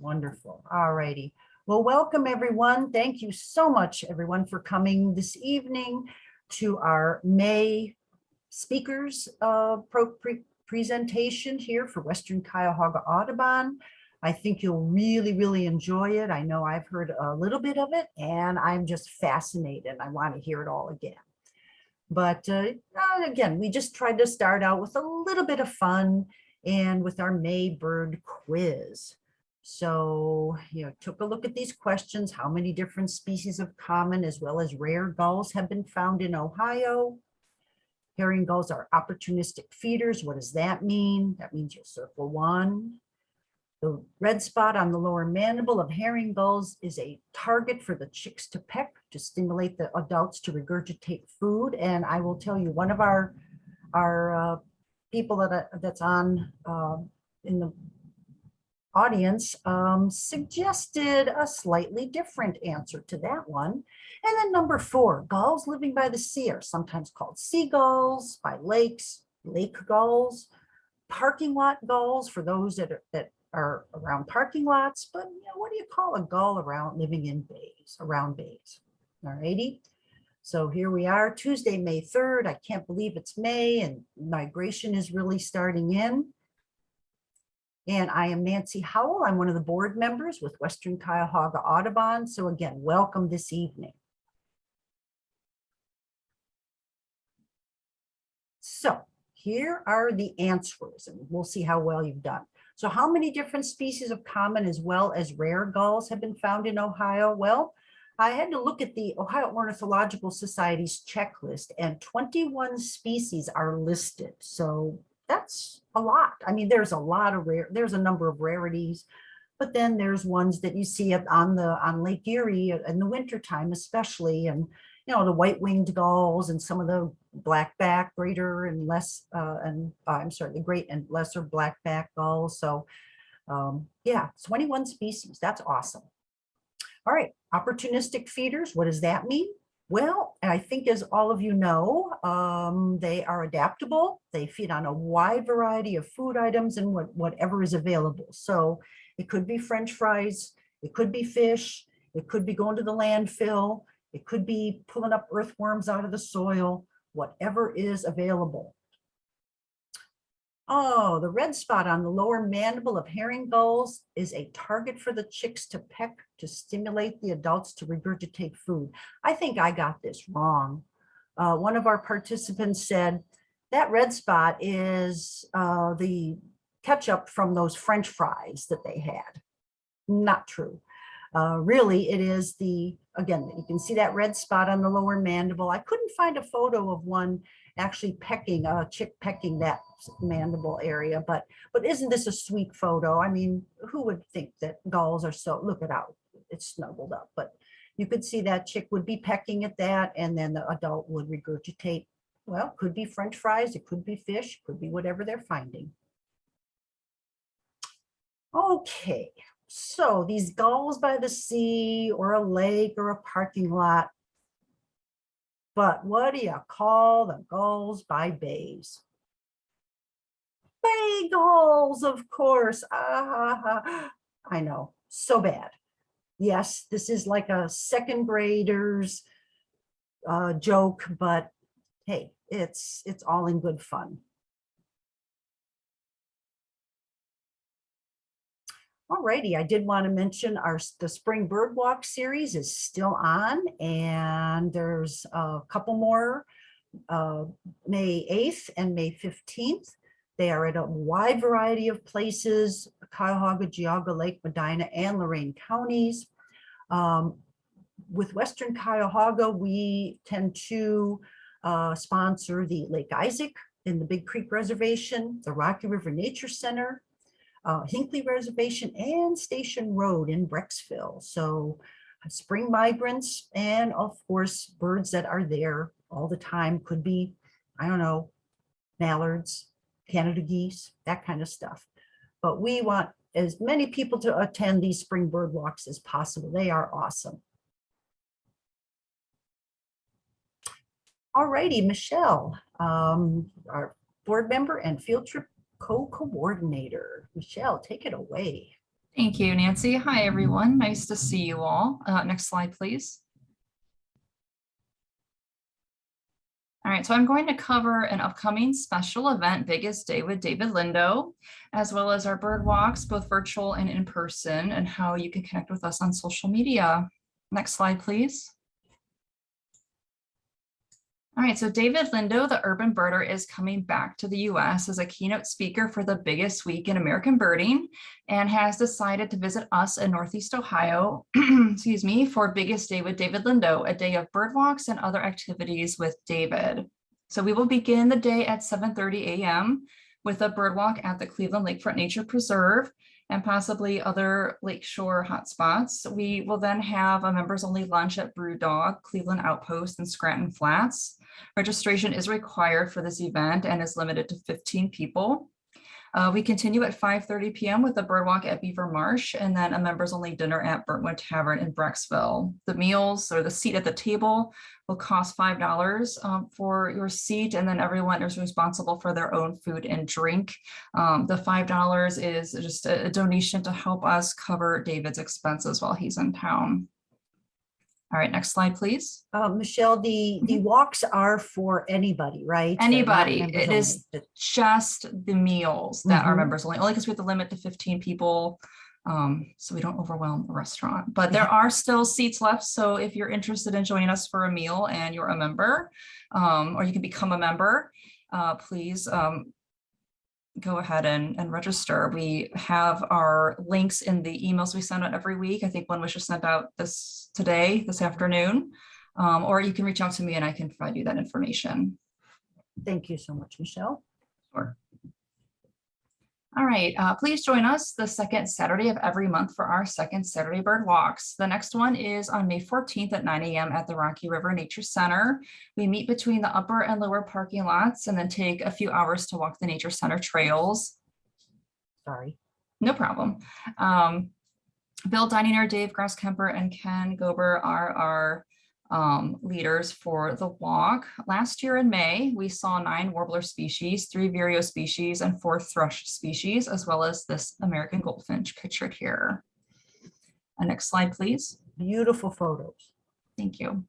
Wonderful. All righty. Well, welcome everyone. Thank you so much, everyone, for coming this evening to our May speakers uh, pre presentation here for Western Cuyahoga Audubon. I think you'll really, really enjoy it. I know I've heard a little bit of it and I'm just fascinated. I want to hear it all again. But uh, uh, again, we just tried to start out with a little bit of fun and with our May bird quiz. So, you know, took a look at these questions, how many different species of common as well as rare gulls have been found in Ohio? Herring gulls are opportunistic feeders. What does that mean? That means you'll circle one. The red spot on the lower mandible of herring gulls is a target for the chicks to peck to stimulate the adults to regurgitate food. And I will tell you, one of our our uh, people that uh, that's on uh, in the audience um, suggested a slightly different answer to that one. And then number four, gulls living by the sea are sometimes called seagulls, by lakes, lake gulls, parking lot gulls for those that are, that are around parking lots, but you know, what do you call a gull around living in bays, around bays? All righty. So here we are, Tuesday, May 3rd. I can't believe it's May and migration is really starting in. And I am Nancy Howell. I'm one of the board members with Western Cuyahoga Audubon. So again, welcome this evening. So here are the answers and we'll see how well you've done. So how many different species of common as well as rare gulls have been found in Ohio? Well, I had to look at the Ohio Ornithological Society's checklist and 21 species are listed. So that's a lot. I mean, there's a lot of rare, there's a number of rarities, but then there's ones that you see on the on Lake Erie in the wintertime, especially, and you know, the white-winged gulls and some of the blackback, greater and less, uh, and uh, I'm sorry, the great and lesser blackback gulls. So um, yeah, 21 species, that's awesome. All right, opportunistic feeders, what does that mean? Well, I think as all of you know, um, they are adaptable. They feed on a wide variety of food items and what, whatever is available. So it could be french fries, it could be fish, it could be going to the landfill, it could be pulling up earthworms out of the soil, whatever is available. Oh, the red spot on the lower mandible of herring gulls is a target for the chicks to peck to stimulate the adults to regurgitate food. I think I got this wrong. Uh, one of our participants said that red spot is uh, the ketchup from those French fries that they had. Not true. Uh, really, it is the, again, you can see that red spot on the lower mandible. I couldn't find a photo of one actually pecking, a chick pecking that mandible area, but but isn't this a sweet photo? I mean, who would think that gulls are so, look it out, it's snuggled up, but you could see that chick would be pecking at that and then the adult would regurgitate. Well, could be french fries, it could be fish, could be whatever they're finding. Okay, so these gulls by the sea or a lake or a parking lot. But what do you call the gulls by bays? Bay gulls, of course. Ah, I know, so bad. Yes, this is like a second grader's uh, joke, but hey, it's it's all in good fun. Alrighty, I did want to mention our the Spring Bird Walk series is still on and there's a couple more uh, May 8th and May 15th. They are at a wide variety of places, Cuyahoga, Geauga, Lake Medina, and Lorain counties. Um, with Western Cuyahoga, we tend to uh, sponsor the Lake Isaac in the Big Creek Reservation, the Rocky River Nature Center, uh, Hinckley Reservation and Station Road in Brecksville. So uh, spring migrants and of course birds that are there all the time could be, I don't know, mallards, Canada geese, that kind of stuff. But we want as many people to attend these spring bird walks as possible. They are awesome. All righty, Michelle, um, our board member and field trip co-coordinator. Michelle, take it away. Thank you, Nancy. Hi, everyone. Nice to see you all. Uh, next slide, please. All right, so I'm going to cover an upcoming special event, Biggest Day with David Lindo, as well as our bird walks, both virtual and in person, and how you can connect with us on social media. Next slide, please. All right, so David Lindo, the urban birder, is coming back to the US as a keynote speaker for the biggest week in American birding and has decided to visit us in Northeast Ohio, excuse me, for Biggest Day with David Lindo, a day of bird walks and other activities with David. So we will begin the day at 7.30 a.m. with a bird walk at the Cleveland Lakefront Nature Preserve and possibly other lakeshore hotspots. We will then have a members only lunch at Brew Dog, Cleveland Outpost and Scranton Flats. Registration is required for this event and is limited to 15 people. Uh, we continue at 5.30 p.m. with a bird walk at Beaver Marsh and then a members only dinner at Burntwood Tavern in Brecksville. The meals or the seat at the table will cost $5 um, for your seat and then everyone is responsible for their own food and drink. Um, the $5 is just a donation to help us cover David's expenses while he's in town. All right, next slide, please. Uh, Michelle, the, the walks are for anybody, right? Anybody. It is just the meals that are Mhm. members only, only because we have the limit to 15 people. Um, so we don't overwhelm the restaurant, but there are still seats left. So if you're interested in joining us for a meal and you're a member, um, or you can become a member, uh, please, um, go ahead and, and register. We have our links in the emails we send out every week. I think one was just sent out this today, this afternoon. Um, or you can reach out to me and I can provide you that information. Thank you so much, Michelle. Sure. All right, uh, please join us the second Saturday of every month for our second Saturday bird walks. The next one is on May 14th at 9 a.m. at the Rocky River Nature Center. We meet between the upper and lower parking lots and then take a few hours to walk the Nature Center trails. Sorry. No problem. Um, Bill Dininger, Dave Grosskemper, and Ken Gober are our um, leaders for the walk. Last year in May, we saw nine warbler species, three vireo species, and four thrush species, as well as this American goldfinch pictured here. Uh, next slide, please. Beautiful photos. Thank you.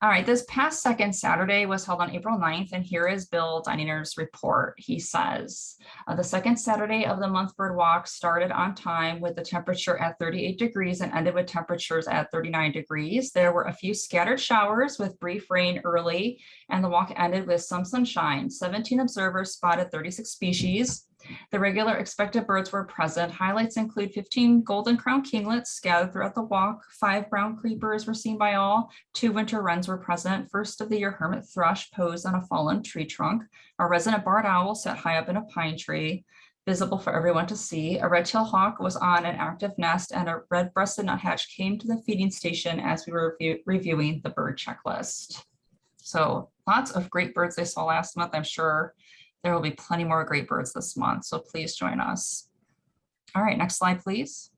All right, this past second Saturday was held on April 9th, and here is Bill Dininger's report. He says, uh, the second Saturday of the month bird walk started on time with the temperature at 38 degrees and ended with temperatures at 39 degrees. There were a few scattered showers with brief rain early, and the walk ended with some sunshine. 17 observers spotted 36 species. The regular expected birds were present. Highlights include 15 golden crown kinglets scattered throughout the walk. Five brown creepers were seen by all. Two winter wrens were present. First of the year hermit thrush posed on a fallen tree trunk. A resident barred owl sat high up in a pine tree, visible for everyone to see. A red-tailed hawk was on an active nest and a red-breasted nuthatch came to the feeding station as we were review reviewing the bird checklist. So lots of great birds they saw last month, I'm sure. There will be plenty more great birds this month, so please join us. All right, next slide, please.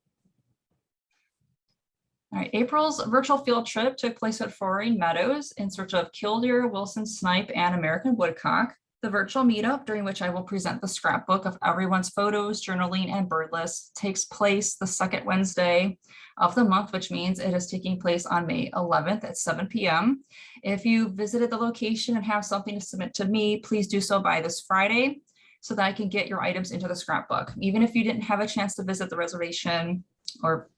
All right, April's virtual field trip took place at Frohring Meadows in search of killdeer, Wilson snipe, and American woodcock. The virtual meetup, during which I will present the scrapbook of everyone's photos, journaling, and bird lists, takes place the second Wednesday of the month, which means it is taking place on May 11th at 7 p.m. If you visited the location and have something to submit to me, please do so by this Friday so that I can get your items into the scrapbook. Even if you didn't have a chance to visit the reservation or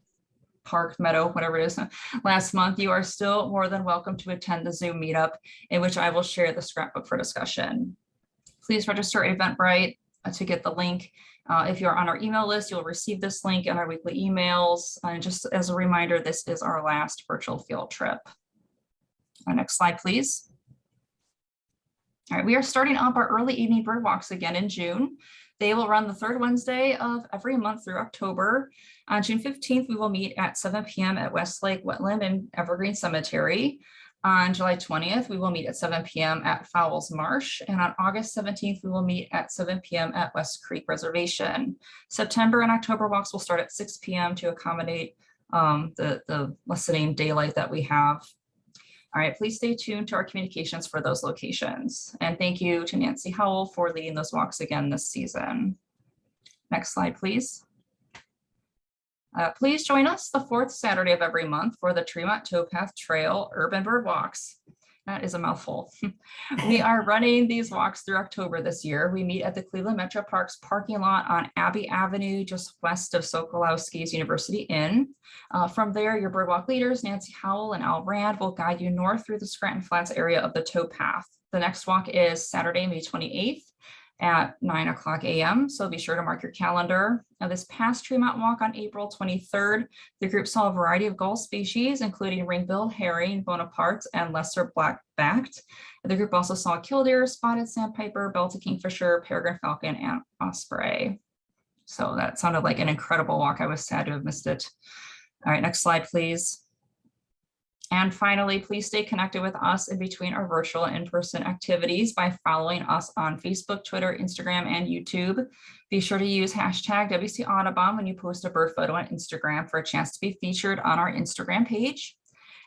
park, meadow, whatever it is, last month, you are still more than welcome to attend the Zoom meetup in which I will share the scrapbook for discussion. Please register Eventbrite uh, to get the link. Uh, if you're on our email list, you'll receive this link in our weekly emails. And just as a reminder, this is our last virtual field trip. Our next slide, please. All right, we are starting up our early evening bird walks again in June. They will run the third Wednesday of every month through October. On June 15th, we will meet at 7 p.m. at Westlake Wetland and Evergreen Cemetery. On July 20th, we will meet at 7 p.m. at Fowles Marsh. And on August 17th, we will meet at 7 p.m. at West Creek Reservation. September and October walks will start at 6 p.m. to accommodate um, the, the lessening daylight that we have. All right, please stay tuned to our communications for those locations. And thank you to Nancy Howell for leading those walks again this season. Next slide, please. Uh, please join us the fourth Saturday of every month for the Tremont Towpath Trail Urban Bird Walks. That is a mouthful. We are running these walks through October this year. We meet at the Cleveland Metro Parks parking lot on Abbey Avenue, just west of Sokolowski's University Inn. Uh, from there, your birdwalk leaders, Nancy Howell and Al Rand, will guide you north through the Scranton Flats area of the towpath. The next walk is Saturday, May 28th at 9 o'clock a.m. So be sure to mark your calendar. Now, this past Tremont Walk on April 23rd, the group saw a variety of gull species, including ring-billed herring, Bonaparte, and lesser black-backed. The group also saw killdeer, spotted sandpiper, belted kingfisher, peregrine falcon, and osprey. So that sounded like an incredible walk. I was sad to have missed it. All right, next slide, please. And finally, please stay connected with us in between our virtual and in-person activities by following us on Facebook, Twitter, Instagram, and YouTube. Be sure to use hashtag WC Audubon when you post a bird photo on Instagram for a chance to be featured on our Instagram page.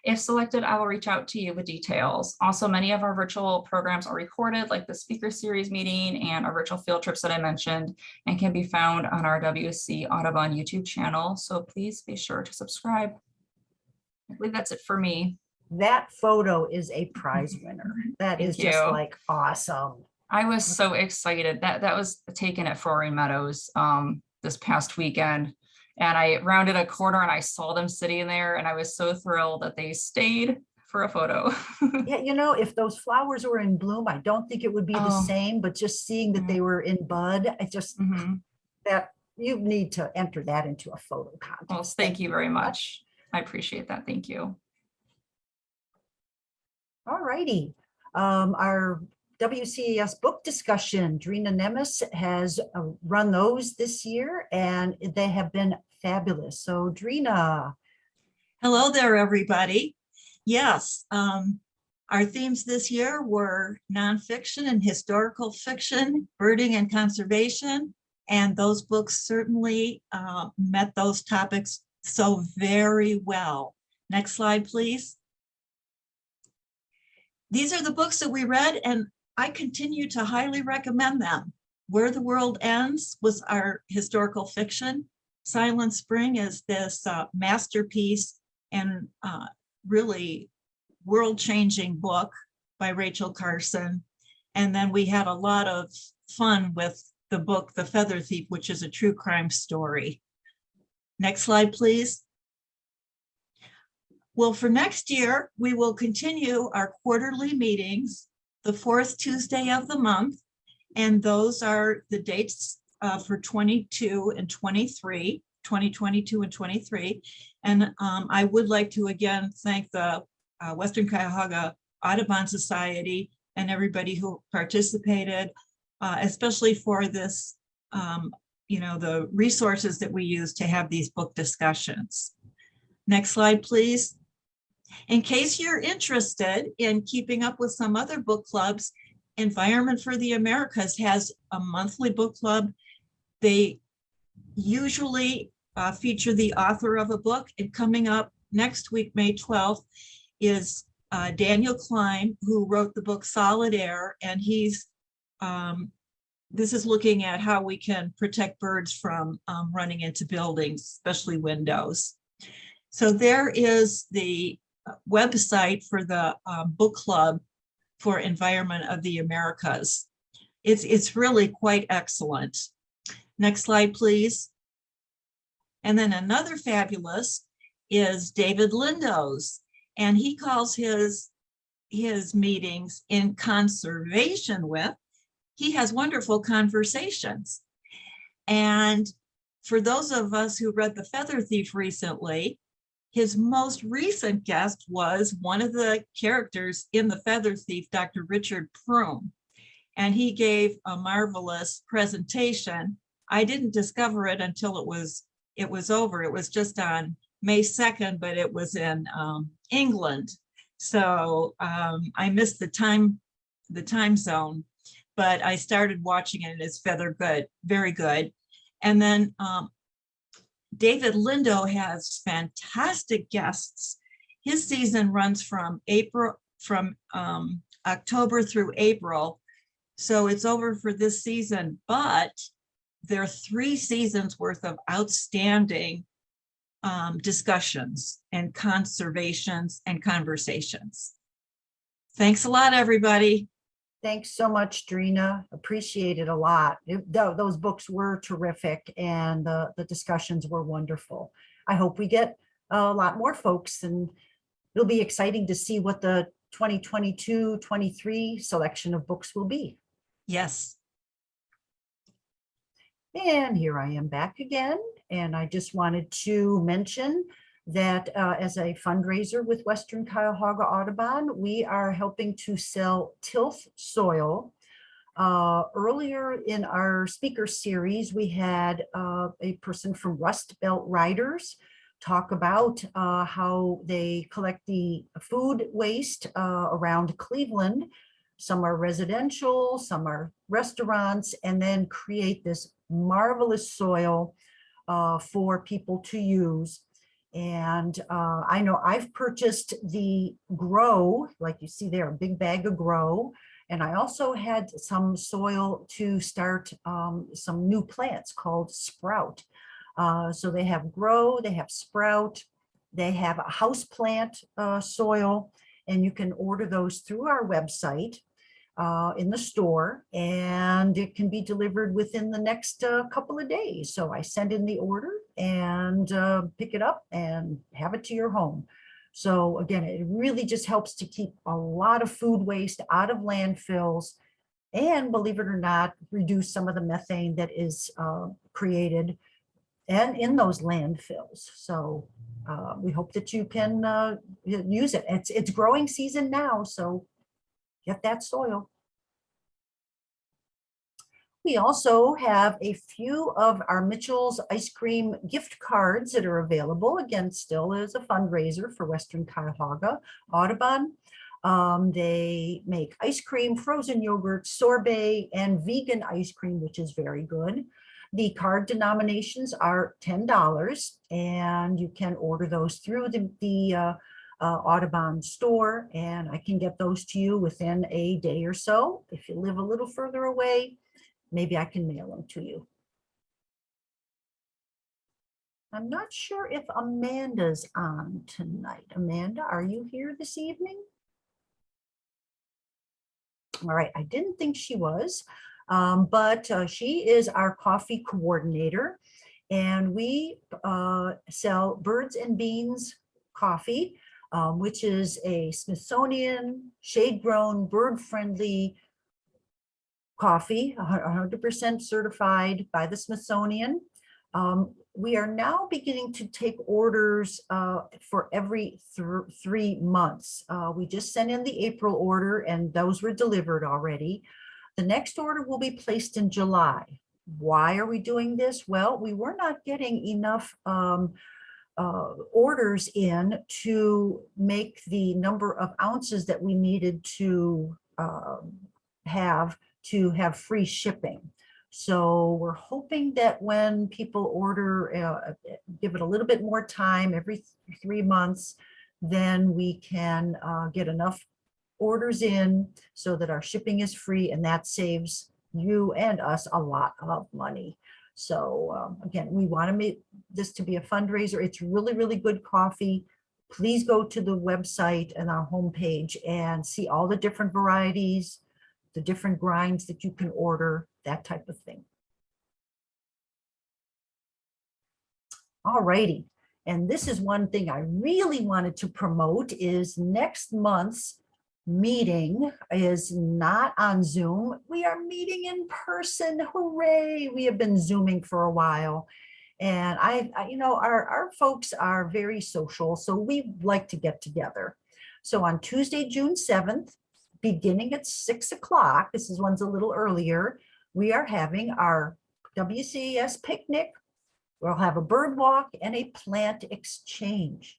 If selected, I will reach out to you with details. Also, many of our virtual programs are recorded, like the speaker series meeting and our virtual field trips that I mentioned, and can be found on our WC Audubon YouTube channel. So please be sure to subscribe. I believe that's it for me. That photo is a prize winner. That is Thank just you. like awesome. I was so excited that that was taken at Frohring Meadows um this past weekend. And I rounded a corner and I saw them sitting there and I was so thrilled that they stayed for a photo. Yeah, you know, if those flowers were in bloom, I don't think it would be the Oh. same, but just seeing that they were in bud, I just, Mhm. that, you need to enter that into a photo Well, contest. thank you very much. I appreciate that. Thank you. All righty. Um, our WCES book discussion, Drina Nemes has uh, run those this year and they have been fabulous. So Drina, Hello there, everybody. Yes, um, our themes this year were nonfiction and historical fiction, birding and conservation. And those books certainly uh, met those topics so very well. Next slide, please. These are the books that we read and I continue to highly recommend them. Where the World Ends was our historical fiction. Silent Spring is this uh, masterpiece and uh, really world-changing book by Rachel Carson. And then we had a lot of fun with the book, The Feather Thief, which is a true crime story. Next slide, please. Well, for next year, we will continue our quarterly meetings, the fourth Tuesday of the month. And those are the dates uh, for 22 and 23, 2022 and 23. And um, I would like to again thank the uh, Western Cuyahoga Audubon Society and everybody who participated, uh, especially for this, um, you know, the resources that we use to have these book discussions. Next slide, please. In case you're interested in keeping up with some other book clubs, Environment for the Americas has a monthly book club. They usually uh, feature the author of a book and coming up next week, May 12th, is uh, Daniel Klem, who wrote the book Solid Air, and he's, um, this is looking at how we can protect birds from um, running into buildings, especially windows. So there is the uh, website for the um, book club for Environment of the Americas. It's, it's really quite excellent. Next slide, please. And then another fabulous is David Lindo's, and he calls his, his meetings in conservation with. He has wonderful conversations. And for those of us who read The Feather Thief recently, his most recent guest was one of the characters in The Feather Thief, Dr. Richard Prum. And he gave a marvelous presentation. I didn't discover it until it was it was over. It was just on May 2nd, but it was in um, England. So um, I missed the time, the time zone, but I started watching it. And it's feather good, very good. And then um, David Lindo has fantastic guests. His season runs from April, from um, October through April. So it's over for this season, but there are three seasons worth of outstanding um, discussions and conservations and conversations. Thanks a lot, everybody. Thanks so much, Drina. Appreciate it a lot. It- tho- Those books were terrific and the, the discussions were wonderful. I hope we get a lot more folks and it'll be exciting to see what the 2022, 23 selection of books will be. Yes, And here I am back again, and I just wanted to mention that uh, as a fundraiser with Western Cuyahoga Audubon, we are helping to sell tilth soil. Uh, Earlier in our speaker series, we had uh, a person from Rust Belt Riders talk about uh, how they collect the food waste uh, around Cleveland some are residential, some are restaurants, and then create this marvelous soil uh, for people to use. And uh, I know I've purchased the grow, like you see there, a big bag of grow. And I also had some soil to start um, some new plants called sprout. Uh, so they have grow, they have sprout, they have a house plant uh, soil, and you can order those through our website uh, in the store and it can be delivered within the next uh, couple of days. So I send in the order and uh, pick it up and have it to your home. So again, it really just helps to keep a lot of food waste out of landfills and believe it or not, reduce some of the methane that is uh, created and in those landfills. So uh, we hope that you can uh, use it. It's, it's growing season now, so get that soil. We also have a few of our Mitchell's ice cream gift cards that are available. Again, still as a fundraiser for Western Cuyahoga Audubon. Um, they make ice cream, frozen yogurt, sorbet, and vegan ice cream, which is very good. The card denominations are ten dollars, and you can order those through the, the uh, uh, Audubon store, and I can get those to you within a day or so. If you live a little further away, maybe I can mail them to you. I'm not sure if Amanda's on tonight. Amanda, are you here this evening? All right, I didn't think she was, um, but uh, she is our coffee coordinator. And we uh, sell Birds and Beans coffee, um, which is a Smithsonian shade-grown, bird-friendly coffee, a hundred percent certified by the Smithsonian. Um, we are now beginning to take orders uh, for every thr- three months. Uh, we just sent in the April order and those were delivered already. The next order will be placed in July. Why are we doing this? Well, we were not getting enough um, uh, orders in to make the number of ounces that we needed to um, have to have free shipping. So we're hoping that when people order, uh, give it a little bit more time, every th- three months, then we can uh, get enough orders in so that our shipping is free and that saves you and us a lot of money. So um, again, we want to make this to be a fundraiser. It's really, really good coffee. Please go to the website and our homepage and see all the different varieties, the different grinds that you can order, that type of thing. All righty. And this is one thing I really wanted to promote is next month's meeting is not on Zoom. We are meeting in person. Hooray. We have been Zooming for a while. And I, I- you know, our, our folks are very social, so we like to get together. So on Tuesday, June 7th, beginning at six o'clock, this is one's a little earlier, we are having our WCS picnic. We'll have a bird walk and a plant exchange.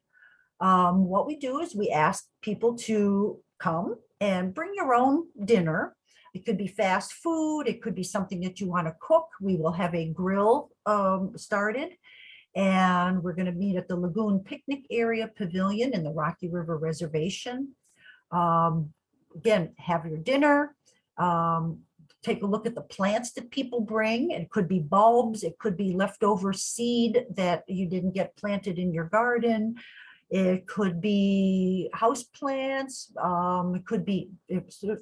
Um, what we do is we ask people to come and bring your own dinner. It could be fast food, it could be something that you want to cook. We will have a grill um, started. And we're going to meet at the Lagoon Picnic Area Pavilion in the Rocky River Reservation. Um, again, have your dinner, um, take a look at the plants that people bring. It could be bulbs, it could be leftover seed that you didn't get planted in your garden. It could be house plants, um, it could be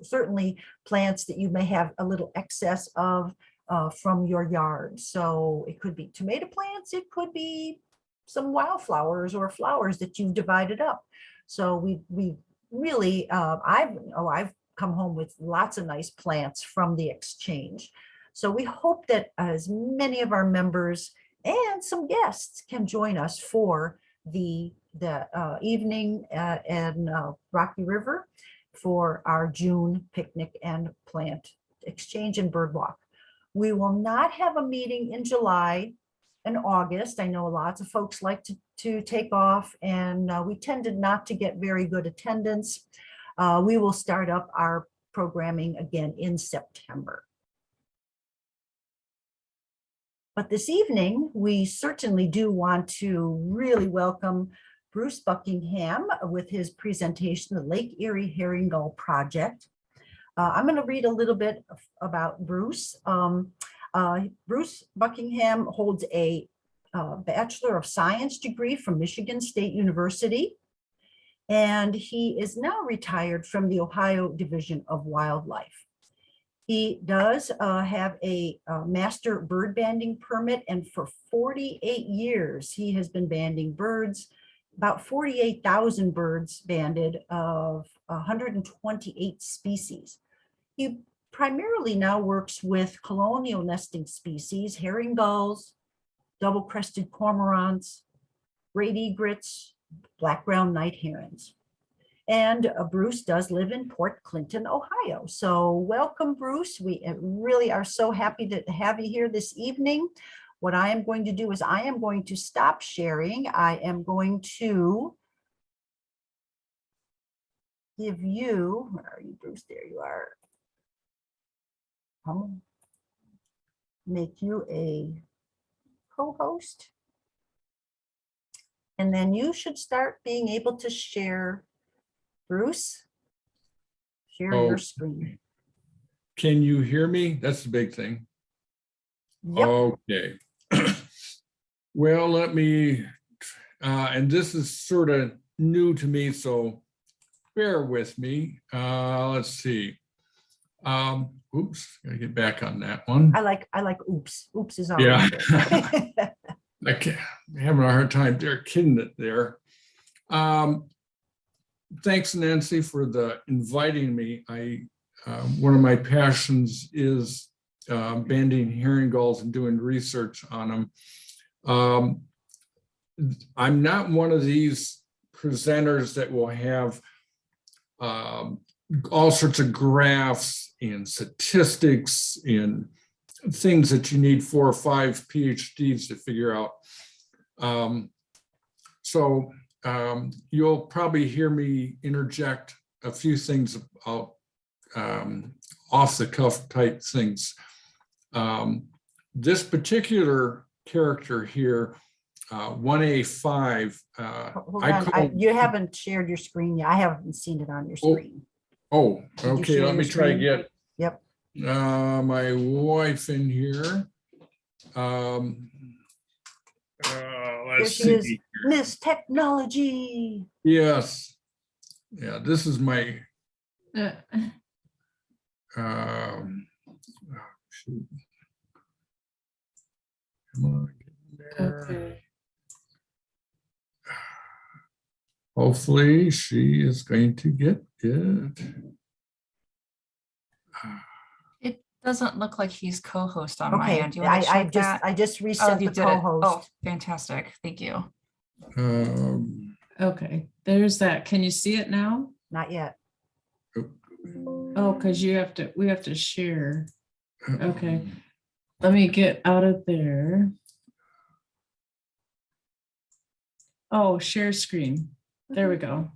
certainly plants that you may have a little excess of uh, from your yard. So it could be tomato plants, it could be some wildflowers or flowers that you've divided up. So we, we really, uh, I've, oh, I've come home with lots of nice plants from the exchange. So we hope that as many of our members and some guests can join us for the, the uh, evening uh, in uh, Rocky River for our June picnic and plant exchange and bird walk. We will not have a meeting in July and August. I know lots of folks like to, to take off and uh, we tended not to get very good attendance. Uh, We will start up our programming again in September. But this evening, we certainly do want to really welcome Bruce Buckingham with his presentation, the Lake Erie Herring Gull Project. Uh, I'm going to read a little bit about Bruce. Um, uh, Bruce Buckingham holds a uh, Bachelor of Science degree from Michigan State University. And he is now retired from the Ohio Division of Wildlife. He does uh, have a uh, master bird banding permit and for 48 years, he has been banding birds, about 48,000 birds banded of 128 species. He primarily now works with colonial nesting species, herring gulls, double-crested cormorants, great egrets, black-crowned night herons. And uh, Bruce does live in Port Clinton, Ohio. So welcome, Bruce. We uh, really are so happy to have you here this evening. What I am going to do is I am going to stop sharing. I am going to give you, where are you, Bruce? There you are. I'll Make you a co-host. And then you should start being able to share. Bruce? Share Oh. your screen. Can you hear me? That's the big thing. Yep, Okay. Well, let me, uh, and this is sort of new to me, so bear with me. Uh, let's see. Um, oops, gotta get back on that one. I like, I like oops. Oops is on. Yeah. I can't, I'm having a hard time there, kidding it there. Um, thanks Nancy for the inviting me. I, um, one of my passions is um, banding herring gulls and doing research on them. Um, I'm not one of these presenters that will have um, all sorts of graphs and statistics and things that you need four or five PhDs to figure out. Um, so um, you'll probably hear me interject a few things about um, off the cuff type things. Um, this particular character here, uh, 1A5, uh, Hold on, I- call- you haven't shared your screen yet. I haven't seen it on your screen. Oh, you okay, let me your try to get Yep, uh, my wife in here. Um, uh, let's she is. see. Miss Technology. Yes. Yeah, this is my, Uh, um, oh, shoot. Come on. get in there. Okay. Hopefully she is going to get it. It doesn't look like he's co-host on my Okay, end. Do you want to I, I check just, that? I just Oh, reset you the did it. Oh, co-host. fantastic. Thank you. Um, Okay, there's that. Can you see it now? Not yet. Oh, because you have to, we have to share. Okay. Let me get out of there. Oh, share screen. There we go.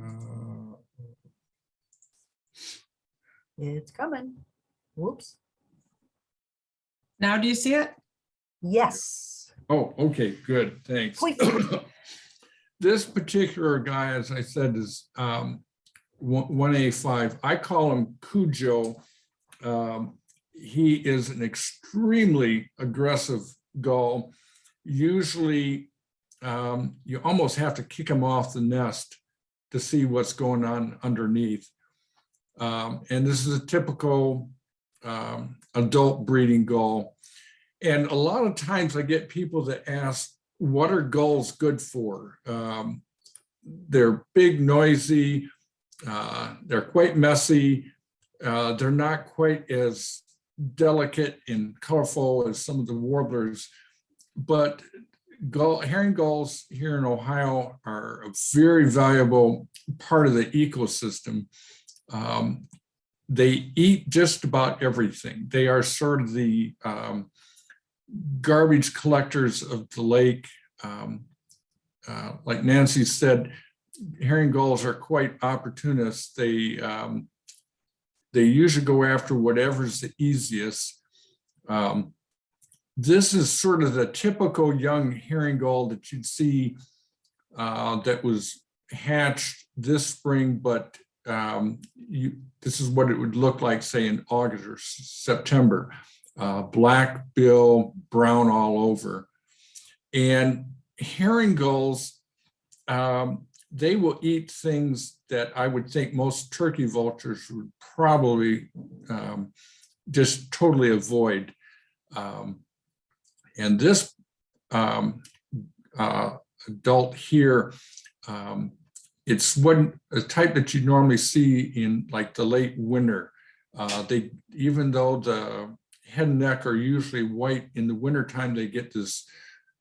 Uh, It's coming. Whoops. Now do you see it? Yes. Oh, okay, good, thanks. This particular guy, as I said, is um one A five. I call him Cujo Um, he is an extremely aggressive gull. Usually, um, you almost have to kick him off the nest to see what's going on underneath. Um, and this is a typical um, adult breeding gull. And a lot of times I get people that ask, what are gulls good for? Um, they're big, noisy, uh, they're quite messy. Uh, they're not quite as delicate and colorful as some of the warblers, but gull, herring gulls here in Ohio are a very valuable part of the ecosystem. Um, they eat just about everything. They are sort of the um, garbage collectors of the lake. Um, uh, like Nancy said, herring gulls are quite opportunists. They um, they usually go after whatever's the easiest. Um, this is sort of the typical young herring gull that you'd see uh, that was hatched this spring, but um, you, this is what it would look like, say in August or September. Uh, black bill, brown all over. And herring gulls, um, they will eat things that I would think most turkey vultures would probably um, just totally avoid. Um, and this um, uh, adult here, um, it's one a type that you normally see in like the late winter. Uh, they even though the head and neck are usually white in the wintertime, they get this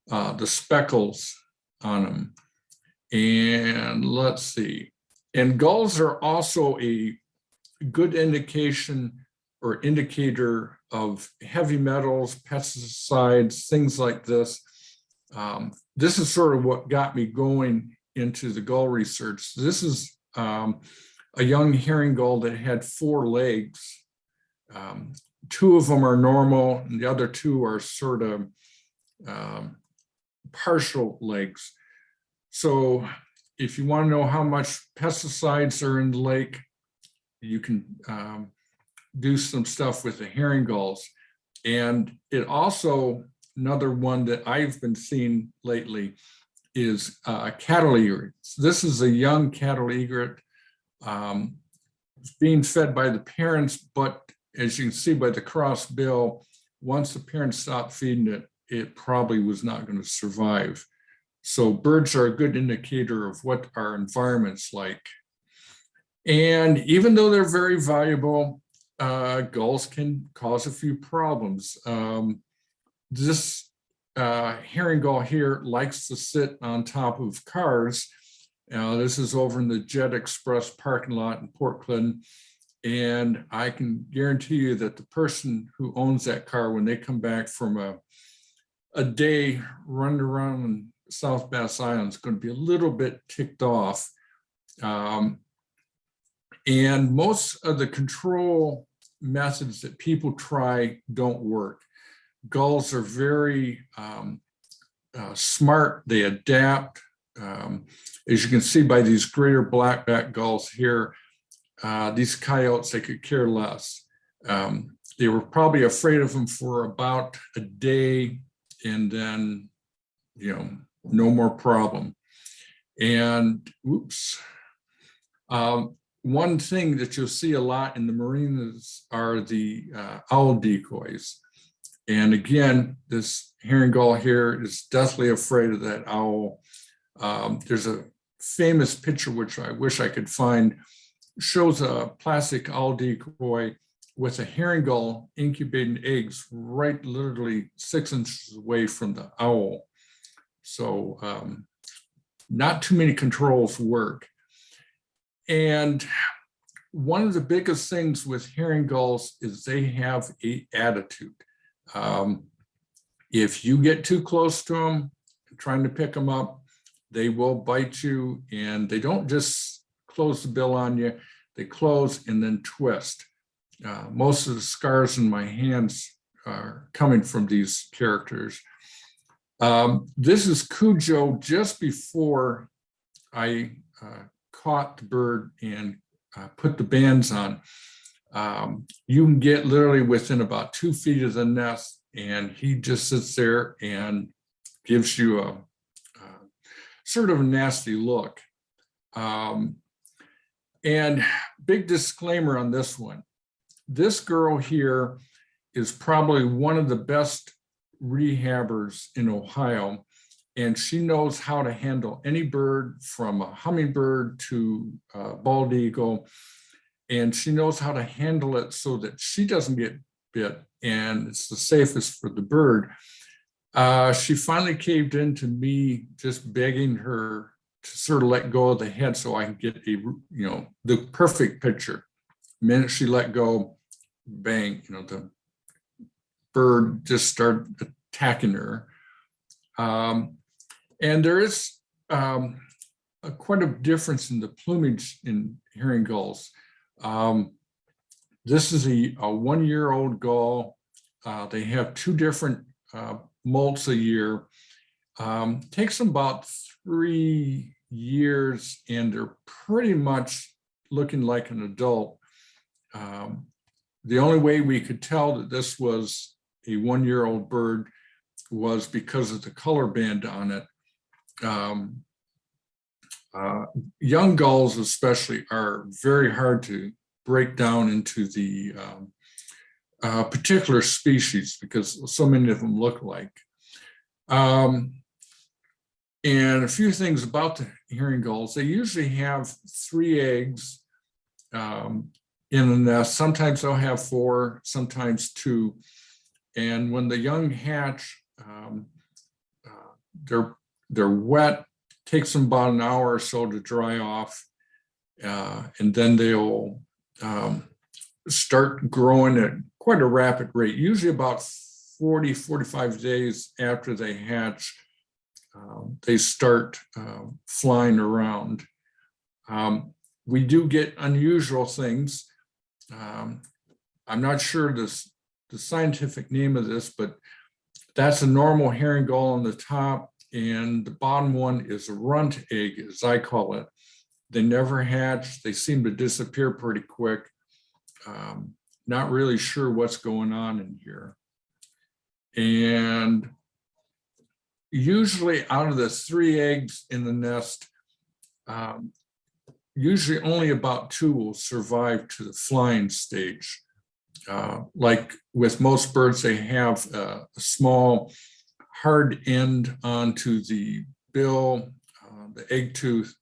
uh, the speckles on them. And let's see. And gulls are also a good indication or indicator of heavy metals, pesticides, things like this. Um, this is sort of what got me going into the gull research. This is um, a young herring gull that had four legs. Um, two of them are normal and the other two are sort of um, partial legs. So if you want to know how much pesticides are in the lake, you can um, do some stuff with the herring gulls. And it also, another one that I've been seeing lately is uh, cattle egret. This is a young cattle egret um, it's being fed by the parents, but as you can see by the cross bill, once the parents stopped feeding it, it probably was not going to survive. So birds are a good indicator of what our environment's like. And even though they're very valuable, uh, gulls can cause a few problems. Um, this uh, herring gull here likes to sit on top of cars. Uh, this is over in the Jet Express parking lot in Port Clinton. And I can guarantee you that the person who owns that car, when they come back from a, a day running around South Bass Island, is going to be a little bit ticked off. Um, and most of the control methods that people try don't work. Gulls are very um, uh, smart, they adapt. Um, as you can see by these greater blackback gulls here, uh, these coyotes, they could care less. Um, they were probably afraid of them for about a day and then, you know, no more problem. And oops. Um, one thing that you'll see a lot in the marinas are the uh, owl decoys. And again, this herring gull here is deathly afraid of that owl. Um, there's a famous picture, which I wish I could find, shows a plastic owl decoy with a herring gull incubating eggs right literally six inches away from the owl. So um, not too many controls work. And one of the biggest things with herring gulls is they have a attitude. Um, if you get too close to them, trying to pick them up, they will bite you and they don't just close the bill on you, they close and then twist. Uh, most of the scars in my hands are coming from these characters. Um, this is Cujo just before I uh, caught the bird and uh, put the bands on. Um, you can get literally within about two feet of the nest and he just sits there and gives you a, uh, sort of a nasty look. Um, and big disclaimer on this one. This girl here is probably one of the best rehabbers in Ohio. And she knows how to handle any bird from a hummingbird to a bald eagle. And she knows how to handle it so that she doesn't get bit and it's the safest for the bird. Uh, she finally caved in to me just begging her to sort of let go of the head so I can get a, you know, the perfect picture. Minute she let go, bang, you know, the bird just started attacking her. Um, and there is um, a, quite a difference in the plumage in herring gulls. Um, this is a, a one-year-old gull. Uh, they have two different uh, molts a year. Um, takes them about three years and they're pretty much looking like an adult. Um, the only way we could tell that this was a one-year-old bird was because of the color band on it. Um, uh, young gulls especially are very hard to break down into the um, uh, particular species because so many of them look like. Um, and a few things about the herring gulls, they usually have three eggs um, in the nest. Sometimes they'll have four, sometimes two. And when the young hatch, um, uh, they're, they're wet, takes them about an hour or so to dry off. Uh, and then they'll um, start growing at quite a rapid rate, usually about 40, 45 days after they hatch, um, they start um, flying around. Um, we do get unusual things. Um, I'm not sure this, the scientific name of this, but that's a normal herring gull on the top and the bottom one is a runt egg, as I call it. They never hatch. They seem to disappear pretty quick. Um, not really sure what's going on in here. And usually out of the three eggs in the nest, um, usually only about two will survive to the flying stage. Uh, like with most birds, they have a, a small hard end onto the bill, uh, the egg tooth,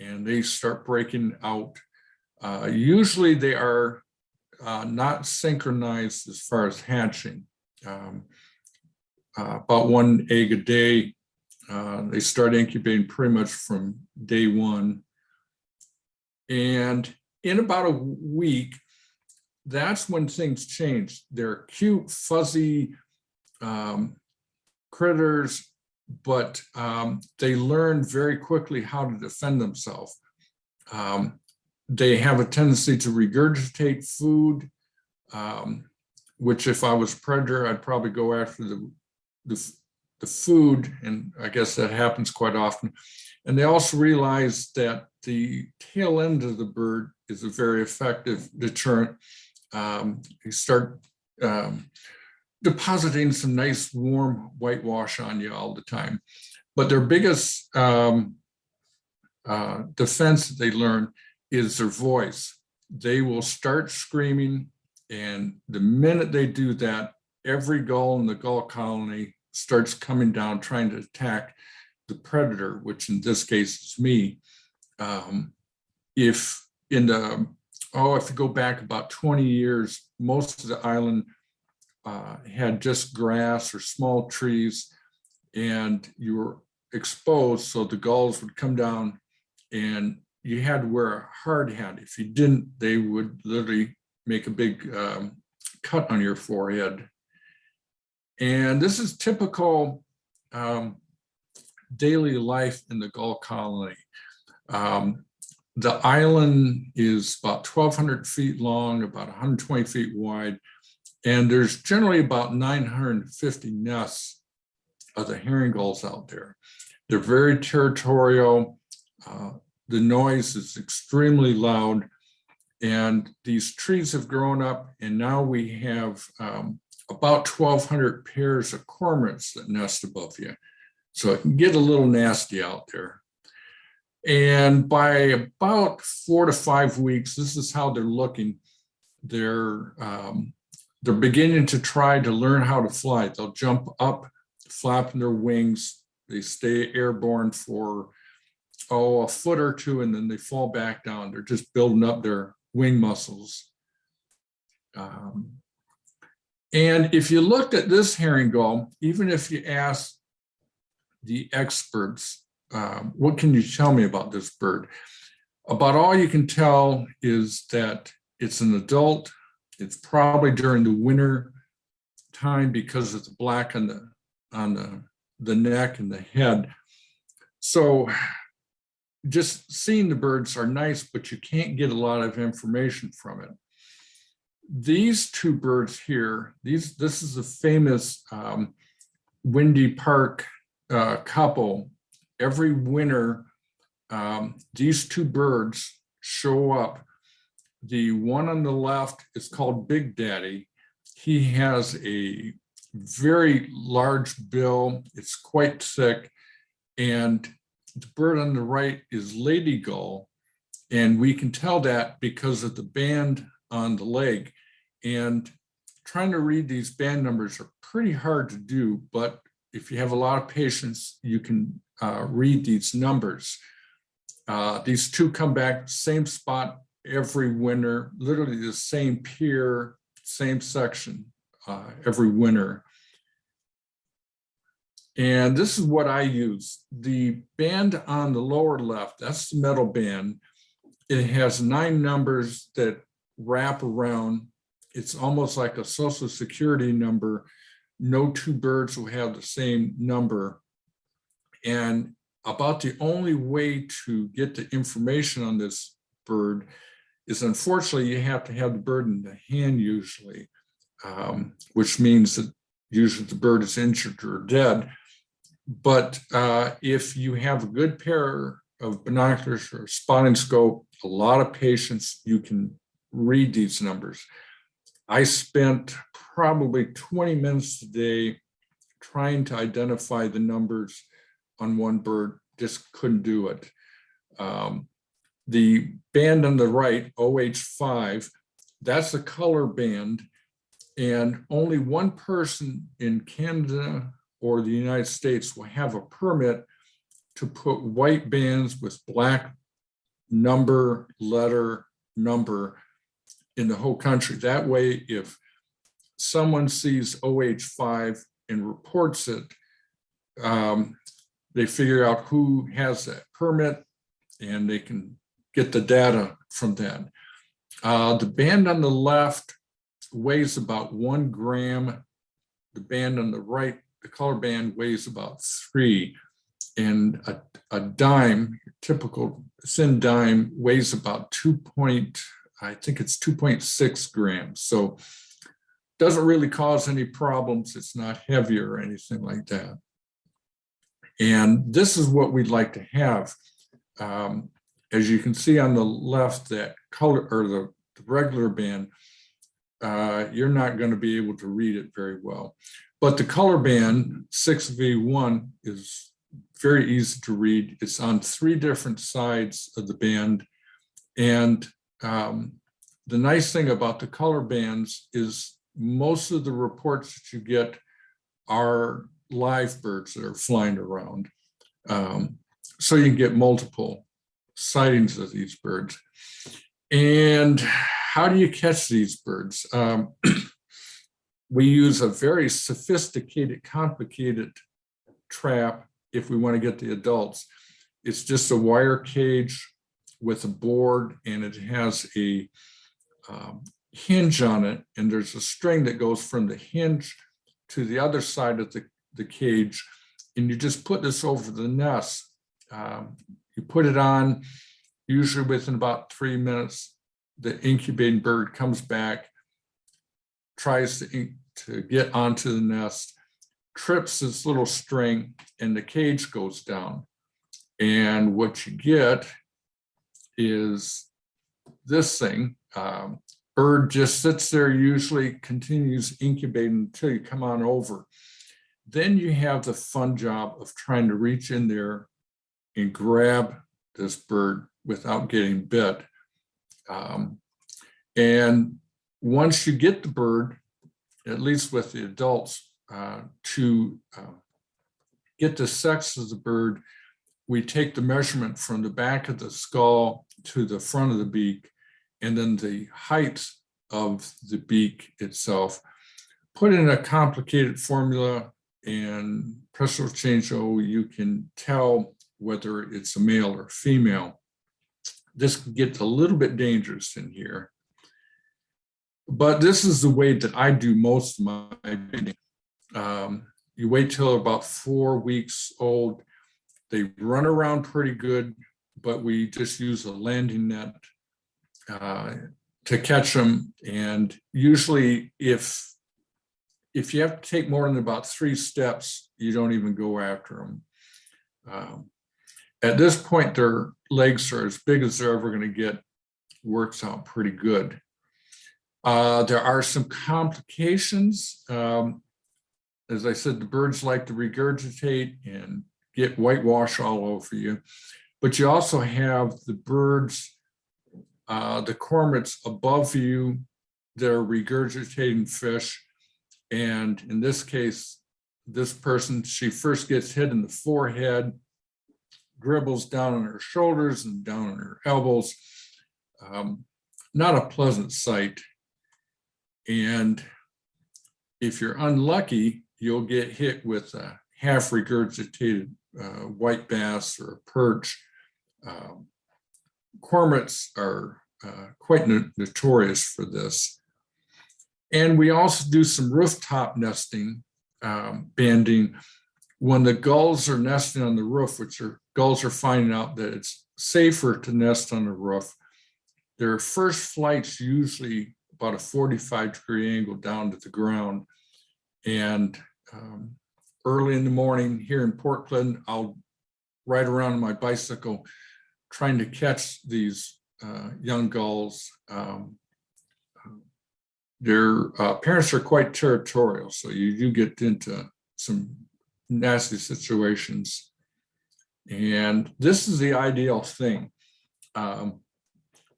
and they start breaking out. Uh, usually they are uh, not synchronized as far as hatching. Um, uh, about one egg a day. Uh, they start incubating pretty much from day one. And in about a week, that's when things change. They're cute, fuzzy um, critters, but um, they learn very quickly how to defend themselves. Um, they have a tendency to regurgitate food, um, which if I was predator, I'd probably go after the, the, the food, and I guess that happens quite often. And they also realize that the tail end of the bird is a very effective deterrent. Um, you start um, depositing some nice warm whitewash on you all the time. But their biggest um, uh, defense they learn is their voice. They will start screaming and the minute they do that, every gull in the gull colony starts coming down trying to attack the predator, which in this case is me. Um, if in the, oh, if you go back about 20 years, most of the island uh, had just grass or small trees and you were exposed. So the gulls would come down and you had to wear a hard hat. If you didn't, they would literally make a big um, cut on your forehead. And this is typical um, daily life in the gull colony. Um, the island is about 1,200 feet long, about 120 feet wide, and there's generally about 950 nests of the herring gulls out there. They're very territorial. Uh, the noise is extremely loud. And these trees have grown up and now we have um, about twelve hundred pairs of cormorants that nest above you. So it can get a little nasty out there. And by about four to five weeks, this is how they're looking. They're um, they're beginning to try to learn how to fly. They'll jump up, flapping their wings. They stay airborne for oh a foot or two, and then they fall back down. They're just building up their wing muscles. Um, and if you looked at this herring gull, even if you ask the experts, um, what can you tell me about this bird? About all you can tell is that it's an adult. It's probably during the winter time because it's black on the on the the neck and the head. So just seeing the birds are nice, but you can't get a lot of information from it. These two birds here, these this is a famous um, Wendy Park uh, couple. Every winter, um, these two birds show up. The one on the left is called Big Daddy. He has a very large bill. It's quite thick. And the bird on the right is Lady Gull. And we can tell that because of the band on the leg. And trying to read these band numbers are pretty hard to do, but if you have a lot of patience, you can uh, read these numbers. Uh, these two come back same spot every winter, literally the same pier, same section uh, every winter. And this is what I use. The band on the lower left, that's the metal band. It has nine numbers that wrap around. It's almost like a social security number. No two birds will have the same number. And about the only way to get the information on this bird is unfortunately you have to have the bird in the hand usually, um, which means that usually the bird is injured or dead. But uh, if you have a good pair of binoculars or spotting scope, a lot of patience, you can read these numbers. I spent probably 20 minutes a day trying to identify the numbers on one bird, just couldn't do it. Um, the band on the right, OH5, that's the color band. And only one person in Canada or the United States will have a permit to put white bands with black number, letter, number in the whole country. That way, if someone sees OH5 and reports it, um, they figure out who has that permit and they can get the data from that. Uh, the band on the left weighs about one gram. The band on the right, the color band weighs about three. And a, a dime, typical thin dime weighs about two point, I think it's 2.6 grams. So doesn't really cause any problems. It's not heavy or anything like that. And this is what we'd like to have. Um, as you can see on the left, that color or the, the regular band, uh, you're not going to be able to read it very well. But the color band 6V1 is very easy to read. It's on three different sides of the band. And um, the nice thing about the color bands is most of the reports that you get are live birds that are flying around. Um, so you can get multiple sightings of these birds. And how do you catch these birds? Um, we use a very sophisticated, complicated trap if we want to get the adults. It's just a wire cage with a board and it has a um, hinge on it and there's a string that goes from the hinge to the other side of the, the cage and you just put this over the nest. Um, you put it on, usually within about three minutes, the incubating bird comes back, tries to, to get onto the nest, trips this little string and the cage goes down. And what you get is this thing. Um, Bird just sits there, usually continues incubating until you come on over. Then you have the fun job of trying to reach in there and grab this bird without getting bit. Um, and once you get the bird, at least with the adults, uh, to uh, get the sex of the bird, we take the measurement from the back of the skull to the front of the beak, and then the height of the beak itself. Put in a complicated formula and pressure change, oh, you can tell whether it's a male or female. This gets a little bit dangerous in here. But this is the way that I do most of my breeding. Um, you wait till about four weeks old. They run around pretty good, but we just use a landing net uh, to catch them. And usually if if you have to take more than about three steps, you don't even go after them. Um, at this point, their legs are as big as they're ever going to get. Works out pretty good. Uh, there are some complications. Um, as I said, the birds like to regurgitate and get whitewash all over you. But you also have the birds, uh, the cormorants above you that are regurgitating fish. And in this case, this person, she first gets hit in the forehead, dribbles down on her shoulders and down on her elbows. Um, not a pleasant sight. And if you're unlucky, you'll get hit with a half regurgitated uh, white bass or a perch. Um, cormorants are uh, quite no notorious for this. And we also do some rooftop nesting, um, banding. When the gulls are nesting on the roof, which are gulls are finding out that it's safer to nest on the roof, their first flight's usually about a 45 degree angle down to the ground. And um, early in the morning here in Portland, I'll ride around on my bicycle trying to catch these uh, young gulls. Um, their uh, parents are quite territorial, so you do get into some nasty situations. And this is the ideal thing. Um,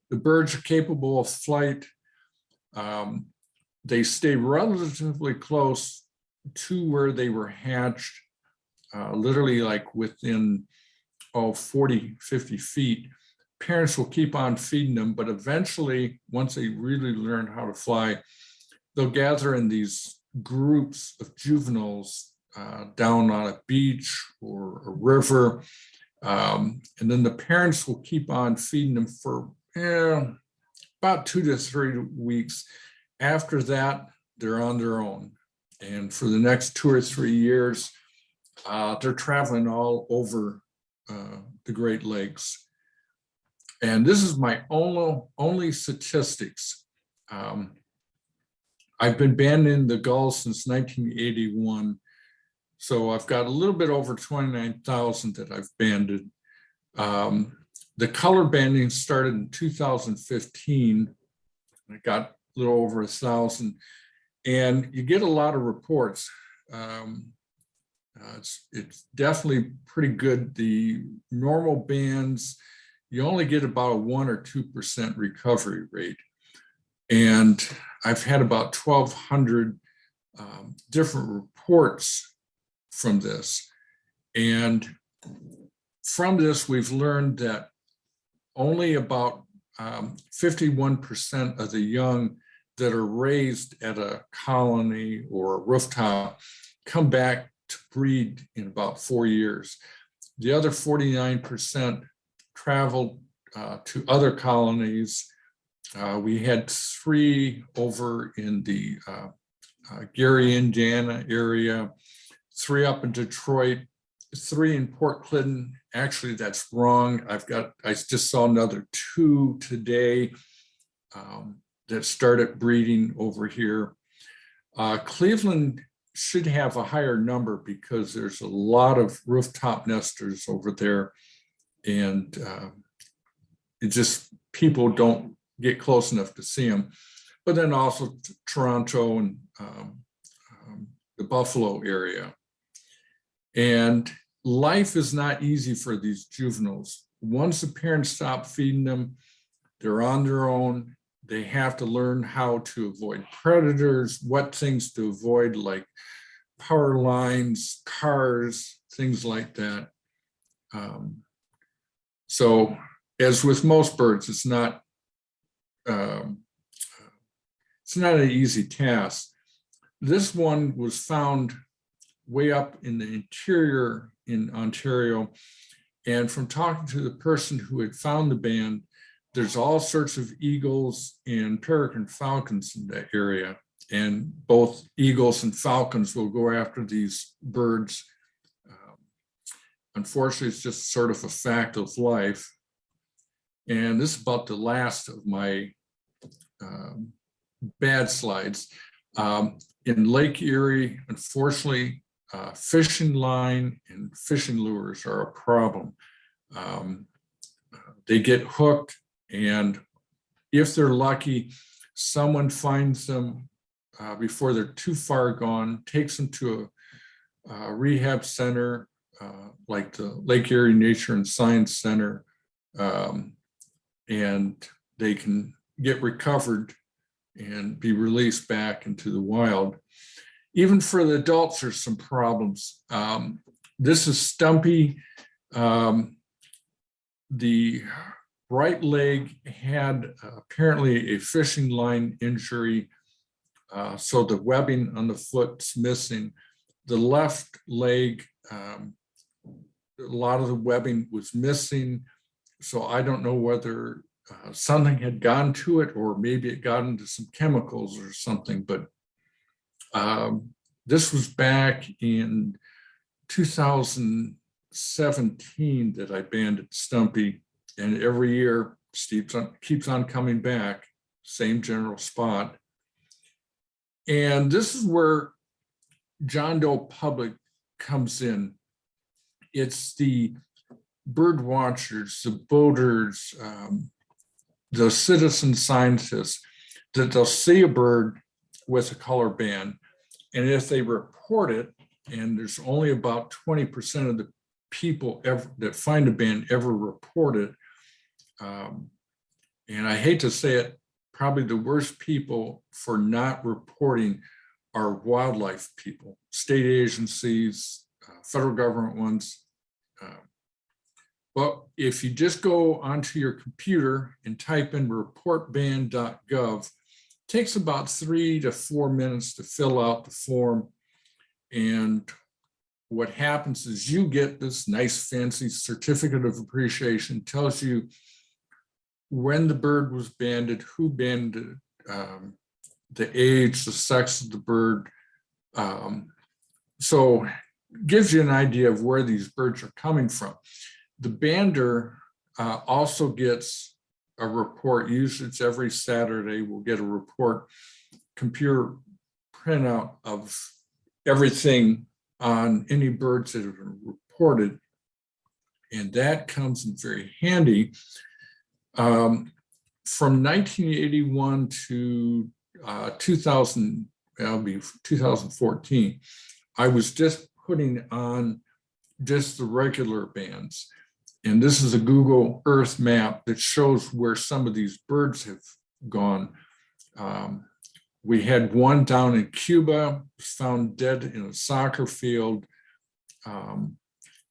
the birds are capable of flight. Um, they stay relatively close to where they were hatched, uh, literally like within oh, 40, 50 feet. Parents will keep on feeding them, but eventually, once they really learn how to fly, they'll gather in these groups of juveniles uh, down on a beach or a river. Um, and then the parents will keep on feeding them for eh, about two to three weeks. After that, they're on their own. And for the next two or three years, uh, they're traveling all over uh, the Great Lakes. And this is my only, only statistics. Um, I've been banding the gulls since 1981. So I've got a little bit over 29,000 that I've banded. Um, the color banding started in 2015. I got a little over a thousand and you get a lot of reports. Um, uh, it's, it's definitely pretty good. The normal bands, you only get about a one or 2% recovery rate. And I've had about 1,200 um, different reports from this. And from this, we've learned that only about 51% um, of the young that are raised at a colony or a rooftop come back to breed in about four years. The other 49% traveled uh, to other colonies. Uh, we had three over in the uh, uh Gary, Indiana area, three up in Detroit, three in Port Clinton. Actually, that's wrong. I've got, I just saw another two today um, that started breeding over here. Uh, Cleveland should have a higher number because there's a lot of rooftop nesters over there. And uh, it just, people don't get close enough to see them. But then also Toronto and um, um, the Buffalo area. And life is not easy for these juveniles. Once the parents stop feeding them, they're on their own. They have to learn how to avoid predators, what things to avoid, like power lines, cars, things like that. Um, So as with most birds, it's not um, it's not an easy task. This one was found way up in the interior in Ontario. And from talking to the person who had found the band, there's all sorts of eagles and peregrine falcons in that area. And both eagles and falcons will go after these birds. Um, Unfortunately, it's just sort of a fact of life. And this is about the last of my um, bad slides. Um, in Lake Erie, unfortunately, uh, fishing line and fishing lures are a problem. Um, they get hooked and if they're lucky, someone finds them uh, before they're too far gone, takes them to a, a rehab center uh, like the Lake Erie Nature and Science Center. um, and they can get recovered and be released back into the wild. Even for the adults, there's some problems. Um, this is Stumpy. Um, the right leg had apparently a fishing line injury. uh, so the webbing on the foot's missing. The left leg, um, a lot of the webbing was missing. So I don't know whether uh, something had gone to it or maybe it got into some chemicals or something, but um, this was back in 2017 that I banded Stumpy and every year Steve's on, keeps on coming back, same general spot. And this is where John Doe Public comes in. It's the bird watchers, the boaters, um, the citizen scientists, that they'll see a bird with a color band. And if they report it, and there's only about 20% of the people ever that find a band ever report it. Um, and I hate to say it, probably the worst people for not reporting are wildlife people, state agencies, uh, federal government ones. Uh, But if you just go onto your computer and type in reportband.gov, takes about three to four minutes to fill out the form. And what happens is you get this nice fancy certificate of appreciation, tells you when the bird was banded, who banded, um, the age, the sex of the bird. Um, so gives you an idea of where these birds are coming from. The bander uh, also gets a report, usually it's every Saturday, we'll get a report, computer printout of everything on any birds that have been reported. And that comes in very handy. Um, from 1981 to uh, 2000, that'll be 2014, I was just putting on just the regular bands. And this is a Google Earth map that shows where some of these birds have gone. Um, we had one down in Cuba, found dead in a soccer field. Um,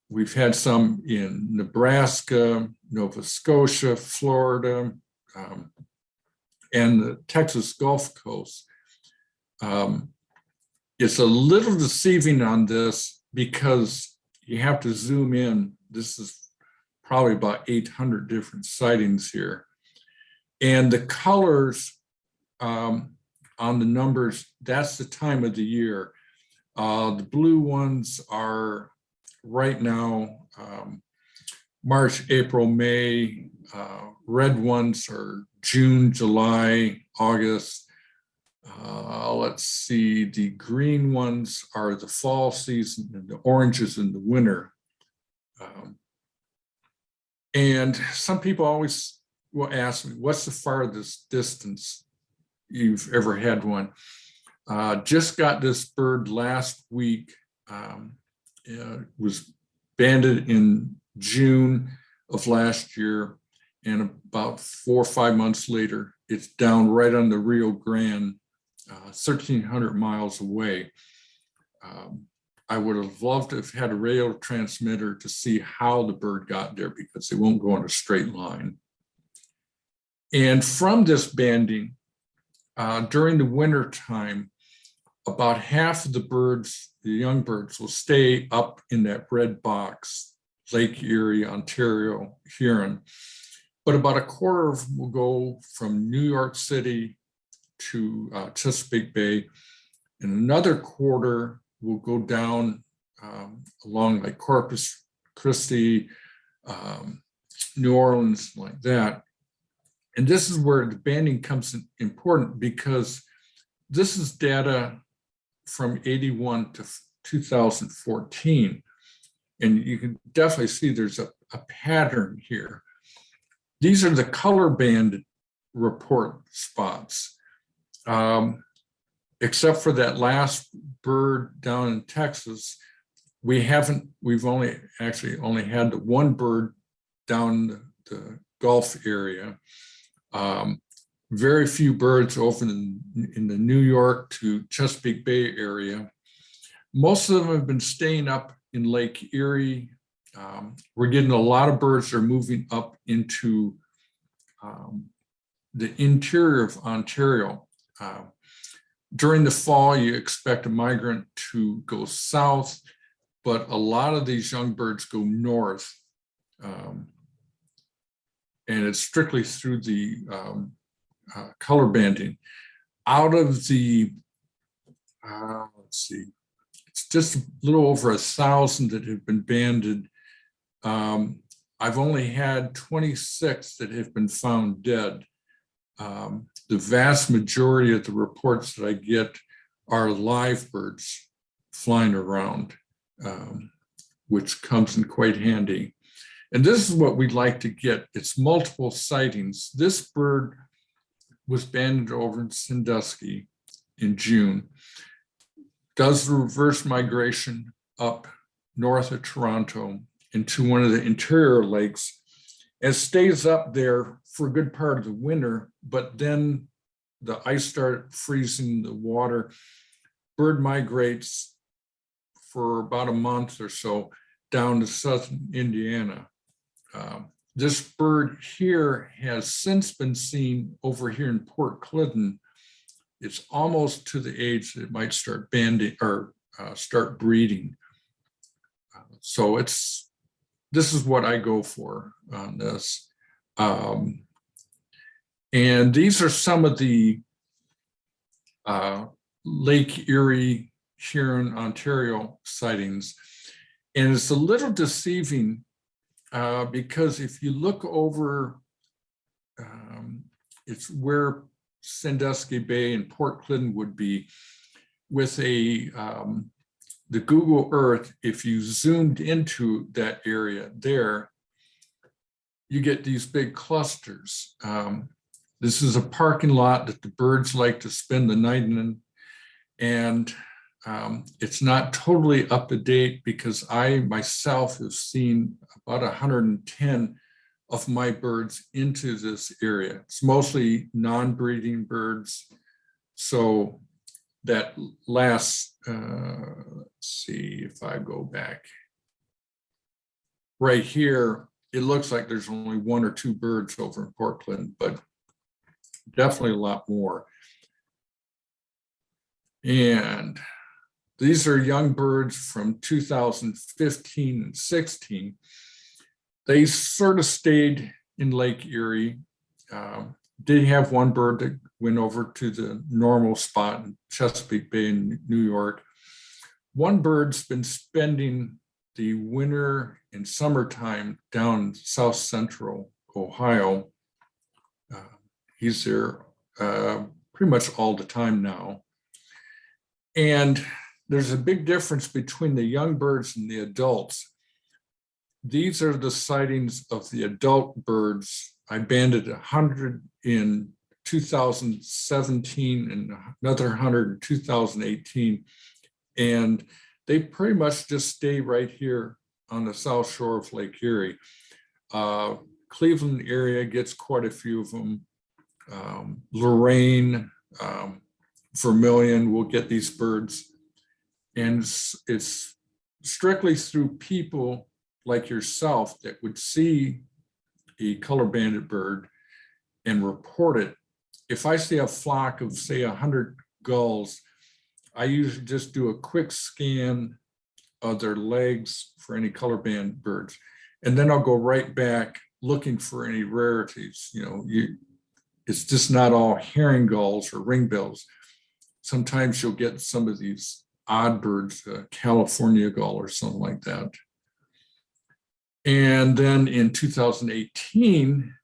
we've had some in Nebraska, Nova Scotia, Florida, um, and the Texas Gulf Coast. Um, it's a little deceiving on this because you have to zoom in. This is probably about 800 different sightings here. And the colors um, on the numbers, that's the time of the year. Uh, the blue ones are right now, um, March, April, May. Uh, red ones are June, July, August. Uh, let's see, the green ones are the fall season and the oranges in the winter. Um, and some people always will ask me, what's the farthest distance you've ever had one? Uh, just got this bird last week. Um, uh, was banded in June of last year. And about four or five months later, it's down right on the Rio Grande, uh, 1300 miles away. Um, I would have loved to have had a radio transmitter to see how the bird got there because they won't go in a straight line. And from this banding, uh, during the winter time, about half of the birds, the young birds will stay up in that red box, Lake Erie, Ontario, Huron. But about a quarter of them will go from New York City to uh, Chesapeake Bay. And another quarter will go down um, along like Corpus Christi, um, New Orleans, like that. And this is where the banding comes important because this is data from 81 to 2014. And you can definitely see there's a, a pattern here. These are the color band report spots. Um, except for that last bird down in Texas, we haven't, we've only, actually only had the one bird down the, the Gulf area. Um, very few birds over in, in the New York to Chesapeake Bay area. Most of them have been staying up in Lake Erie. Um, we're getting a lot of birds that are moving up into um, the interior of Ontario. Uh, during the fall, you expect a migrant to go south, but a lot of these young birds go north. Um, and it's strictly through the um, uh, color banding. Out of the, uh, let's see, it's just a little over a thousand that have been banded. Um, I've only had 26 that have been found dead. Um, the vast majority of the reports that I get are live birds flying around, um, which comes in quite handy. And this is what we'd like to get. It's multiple sightings. This bird was banded over in Sandusky in June, does the reverse migration up north of Toronto into one of the interior lakes and stays up there for a good part of the winter, but then the ice started freezing the water. Bird migrates for about a month or so down to southern Indiana. Um, this bird here has since been seen over here in Port Clinton. It's almost to the age that it might start banding or uh, start breeding. Uh, so it's, this is what I go for on this. Um, and these are some of the uh, Lake Erie, Huron, Ontario sightings. And it's a little deceiving uh, because if you look over, um, it's where Sandusky Bay and Port Clinton would be with a um, the Google Earth, if you zoomed into that area there, you get these big clusters. Um, this is a parking lot that the birds like to spend the night in. And um, it's not totally up to date because I myself have seen about 110 of my birds into this area. It's mostly non-breeding birds. So that last, uh, let's see if I go back. Right here, it looks like there's only one or two birds over in Portland, but definitely a lot more. And these are young birds from 2015 and 16. They sort of stayed in Lake Erie. Um, did have one bird that went over to the normal spot in Chesapeake Bay in New York. One bird's been spending the winter and summertime down south central Ohio. Uh, he's there uh, pretty much all the time now. And there's a big difference between the young birds and the adults. These are the sightings of the adult birds I banded a hundred in two thousand seventeen and another hundred in two thousand eighteen. And they pretty much just stay right here on the south shore of Lake Erie. Uh, Cleveland area gets quite a few of them. Um, Lorain, um, Vermilion will get these birds. And it's- it's strictly through people like yourself that would see a color banded bird and report it. If I see a flock of, say, a hundred gulls, I usually just do a quick scan of their legs for any color band birds. And then I'll go right back looking for any rarities, you know, you, it's just not all herring gulls or ringbills. Sometimes you'll get some of these odd birds, California gull or something like that. And then in 2018,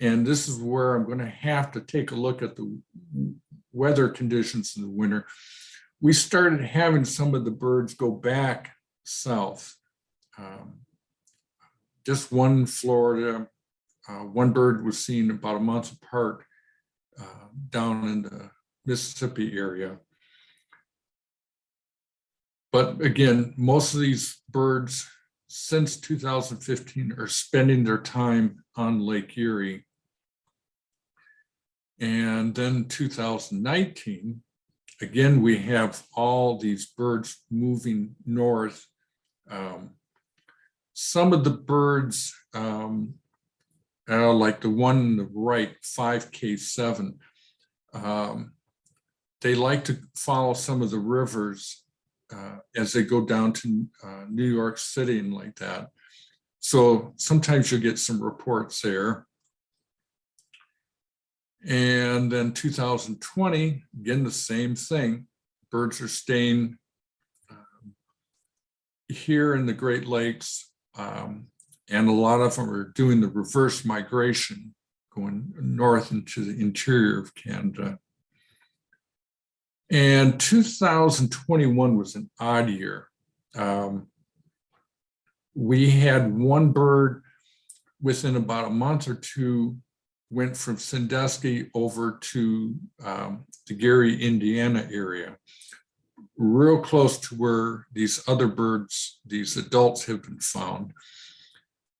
and this is where I'm going to have to take a look at the weather conditions in the winter. We started having some of the birds go back south. Um, Just one Florida, uh, one bird was seen about a month apart uh, down in the Mississippi area. But again, most of these birds since 2015 are spending their time on Lake Erie. And then 2019, again, we have all these birds moving north. Um, Some of the birds, um, uh, like the one on the right, 5K7, um, they like to follow some of the rivers uh, as they go down to uh, New York City and like that. So sometimes you'll get some reports there. And then 2020, again, the same thing. Birds are staying um, here in the Great Lakes. um, and a lot of them are doing the reverse migration, going north into the interior of Canada. And 2021 was an odd year. Um, we had one bird within about a month or two went from Sandusky over to um, the Gary, Indiana area, real close to where these other birds, these adults have been found.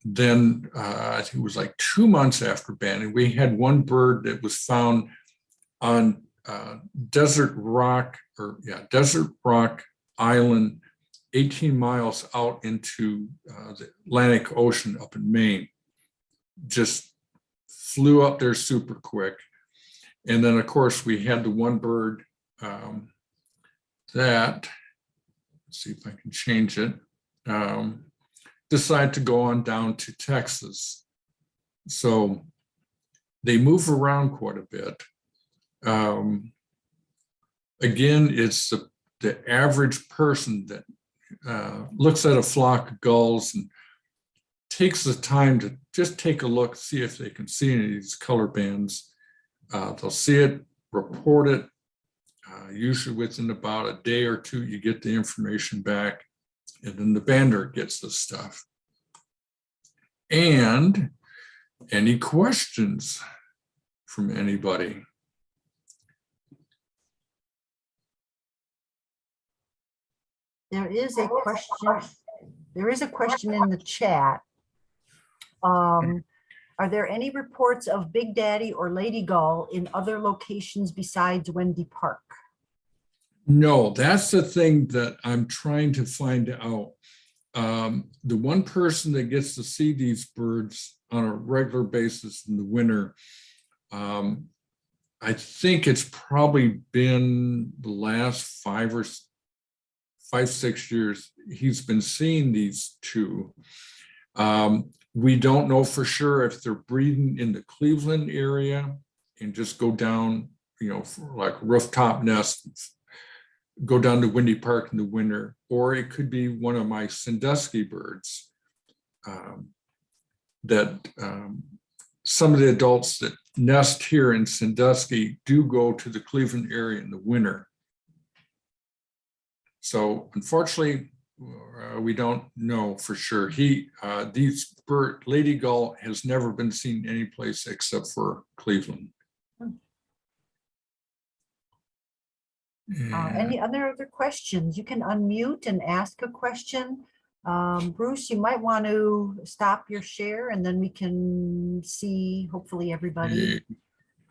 Then uh, I think it was like two months after banning, we had one bird that was found on uh, Desert Rock, or yeah, Desert Rock Island, 18 miles out into uh, the Atlantic Ocean up in Maine. Just flew up there super quick. And then, of course, we had the one bird um, that, let's see if I can change it, um, decide to go on down to Texas. So they move around quite a bit. Um, again, it's the, the average person that uh, looks at a flock of gulls and takes the time to just take a look, see if they can see any of these color bands. Uh, they'll see it, report it. Uh, usually within about a day or two, you get the information back and then the bander gets the stuff. And any questions from anybody? There is a question, there is a question in the chat. Um, Are there any reports of Big Daddy or Lady Gull in other locations besides Wendy Park? No, that's the thing that I'm trying to find out. Um, the one person that gets to see these birds on a regular basis in the winter, um, I think it's probably been the last five or s- five, six years, he's been seeing these two. Um, we don't know for sure if they're breeding in the Cleveland area and just go down, you know, like rooftop nests go down to Wendy Park in the winter, or it could be one of my Sandusky birds. um, That um, some of the adults that nest here in Sandusky do go to the Cleveland area in the winter. So unfortunately, uh, we don't know for sure. He, uh, these bird, Lady Gull has never been seen anyplace except for Cleveland. Hmm. Uh, Any other other questions? You can unmute and ask a question. Um, Bruce, you might want to stop your share and then we can see hopefully everybody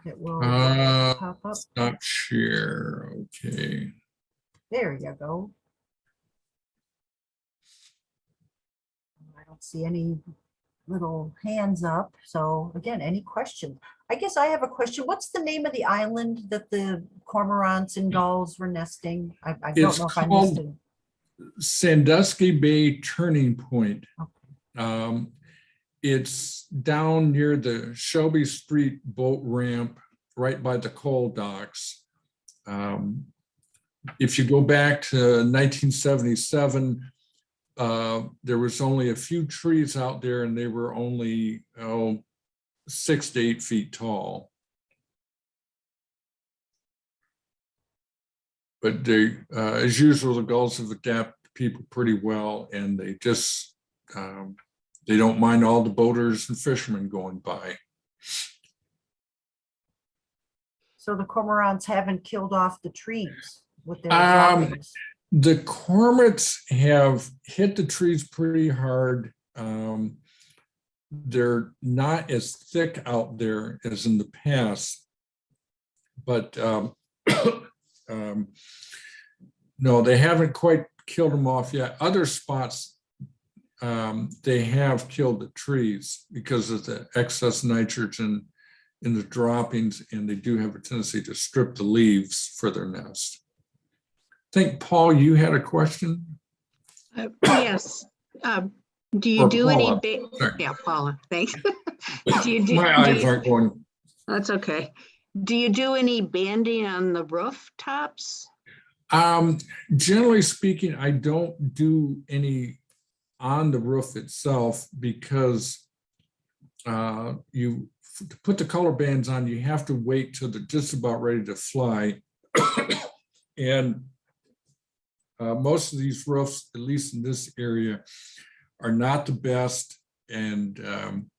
It will Uh, pop up. Not share, okay. There you go. I don't see any little hands up. So again, any questions? I guess I have a question. What's the name of the island that the cormorants and gulls were nesting? I, I don't It's know if I missed it. Sandusky Bay Turning Point. Okay. Um, It's down near the Shelby Street boat ramp, right by the coal docks. Um, If you go back to nineteen seventy-seven, uh, there was only a few trees out there and they were only, oh, six to eight feet tall. But they, uh, as usual, the gulls have adapted people pretty well and they just, um, they don't mind all the boaters and fishermen going by. So the cormorants haven't killed off the trees with their Um. The cormorants have hit the trees pretty hard. Um, They're not as thick out there as in the past. But um, um, no, they haven't quite killed them off yet. Other spots, um, they have killed the trees because of the excess nitrogen in the droppings, and they do have a tendency to strip the leaves for their nest. I think, Paul, you had a question? Uh, Yes. Um, Do you Or do any, Paula. Sorry. yeah, Paula, thanks. Do you do, My do eyes you- aren't going. that's okay. Do you do any banding on the rooftops? Um, generally speaking, I don't do any on the roof itself because uh, you, to put the color bands on, you have to wait till they're just about ready to fly. And uh, most of these roofs, at least in this area, are not the best. And um,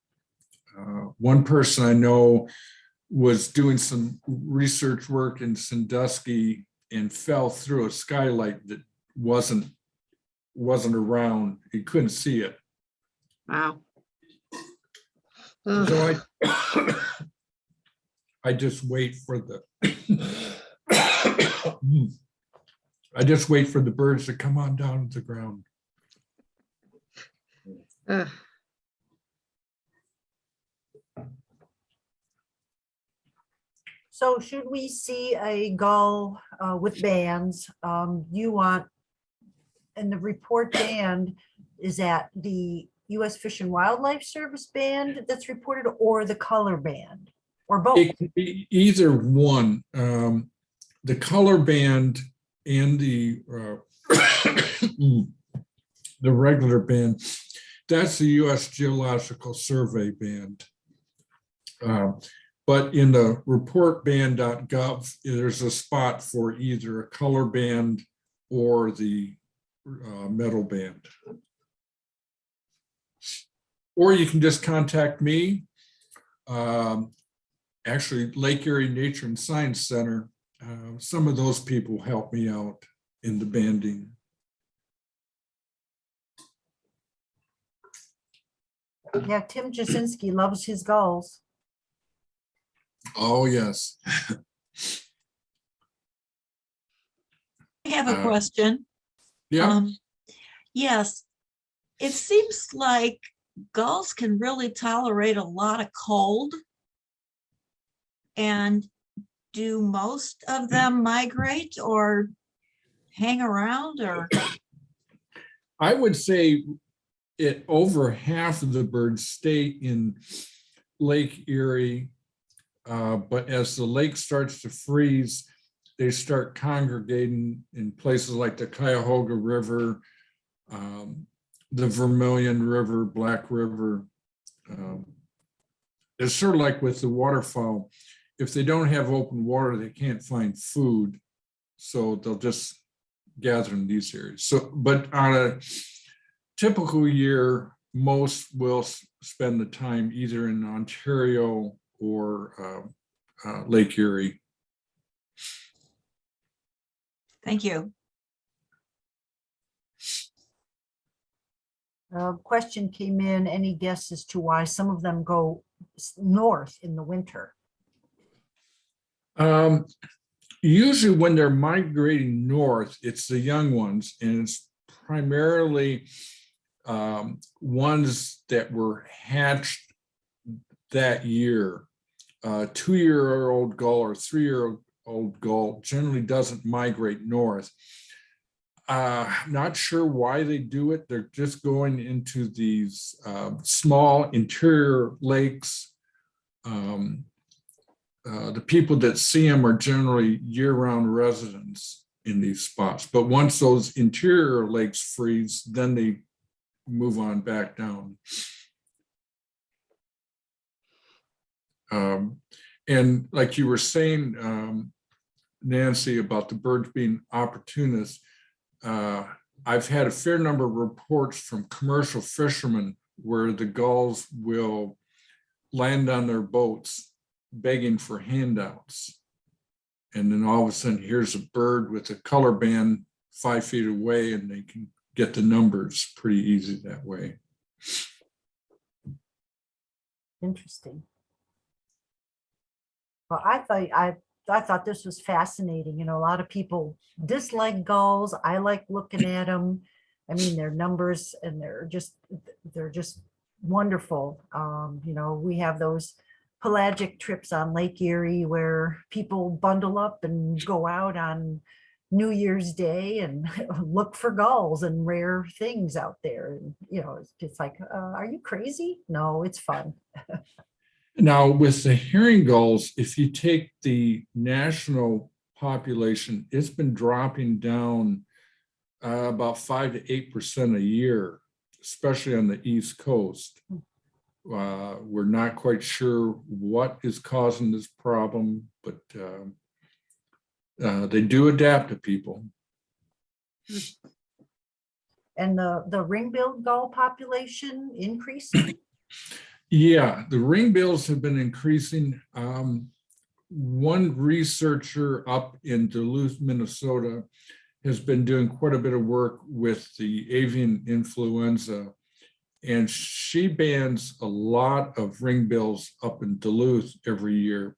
uh, one person I know was doing some research work in Sandusky and fell through a skylight that wasn't, wasn't around. He couldn't see it. Wow. So I, I just wait for the, I just wait for the birds to come on down to the ground. ugh. So should we see a gull uh, with bands, um, you want, and the report band is that the US Fish and Wildlife Service band that's reported or the color band? Or both? It can be either one. Um, the color band and the uh, the regular band, that's the US Geological Survey band. Um, But in the reportband.gov, there's a spot for either a color band or the uh, metal band. Or you can just contact me. Um, actually Lake Erie Nature and Science Center, uh, some of those people help me out in the banding. Yeah, Tim Jasinski loves his gulls. Oh, yes. I have a Uh, question. Yeah, Um, Yes, it seems like gulls can really tolerate a lot of cold. And do most of them migrate or hang around or? I would say it over half of the birds stay in Lake Erie. uh, But as the lake starts to freeze, they start congregating in places like the Cuyahoga River, um, the Vermilion River, Black River. Um, It's sort of like with the waterfowl. If they don't have open water, they can't find food. So they'll just gather in these areas. So, but on a typical year, most will spend the time either in Ontario or uh, uh, Lake Erie. Thank you. A question came in, any guess as to why some of them go north in the winter? Um, usually when they're migrating north, it's the young ones and it's primarily um, ones that were hatched that year. Uh, two-year-old gull or three-year-old gull generally doesn't migrate north. Uh, not sure why they do it. They're just going into these um, small interior lakes. Um, uh, the people that see them are generally year-round residents in these spots. But once those interior lakes freeze, then they move on back down. Um, and like you were saying, um, Nancy, about the birds being opportunists, uh, I've had a fair number of reports from commercial fishermen where the gulls will land on their boats begging for handouts. And then all of a sudden, here's a bird with a color band five feet away and they can get the numbers pretty easy that way. Interesting. Well, I thought, I, I thought this was fascinating. You know, a lot of people dislike gulls. I like looking at them. I mean, their numbers and they're just, they're just wonderful. Um, you know, we have those pelagic trips on Lake Erie where people bundle up and go out on New Year's Day and look for gulls and rare things out there. And, you know, it's just like, uh, are you crazy? No, it's fun. Now, with the herring gulls, if you take the national population, it's been dropping down uh, about five to eight percent a year, especially on the East Coast. Uh, We're not quite sure what is causing this problem, but um, uh, they do adapt to people. And the, the ring-billed gull population increasing? Yeah, the ring bills have been increasing. Um, one researcher up in Duluth, Minnesota has been doing quite a bit of work with the avian influenza. And she bans a lot of ring bills up in Duluth every year.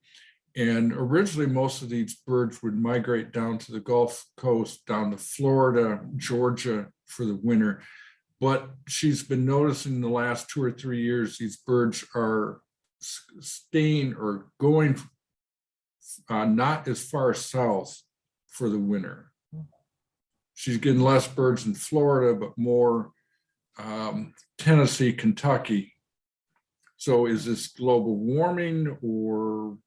And originally, most of these birds would migrate down to the Gulf Coast, down to Florida, Georgia for the winter. But she's been noticing the last two or three years, these birds are staying or going uh, not as far south for the winter. She's getting less birds in Florida, but more um, Tennessee, Kentucky. So is this global warming or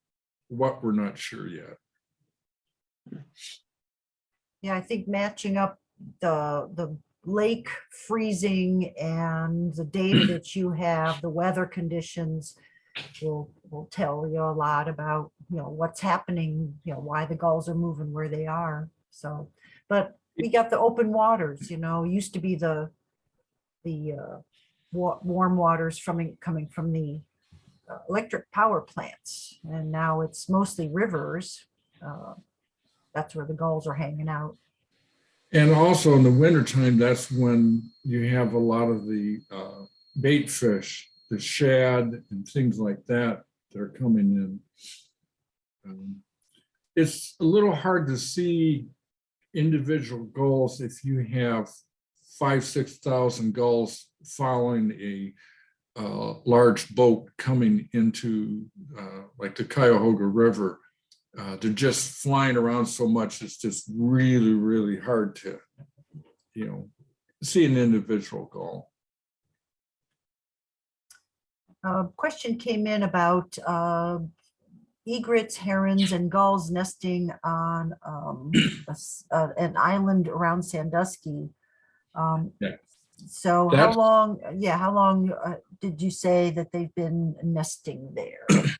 what? We're not sure yet. Yeah, I think matching up the, the lake freezing and the data that you have, the weather conditions will, will tell you a lot about, you know, what's happening, you know, why the gulls are moving where they are. So, but we got the open waters, you know, used to be the, the uh, wa- warm waters from, coming from the uh, electric power plants. And now it's mostly rivers. uh, That's where the gulls are hanging out. And also in the wintertime, that's when you have a lot of the uh, bait fish, the shad and things like that, that are coming in. Um, It's a little hard to see individual gulls if you have five, six thousand gulls following a uh, large boat coming into uh, like the Cuyahoga River. Uh, they're just flying around so much, it's just really, really hard to, you know, see an individual gull. A question came in about uh, egrets, herons, and gulls nesting on um, a uh, an island around Sandusky. Um, Yeah. So how long, yeah, how long uh, did you say that they've been nesting there?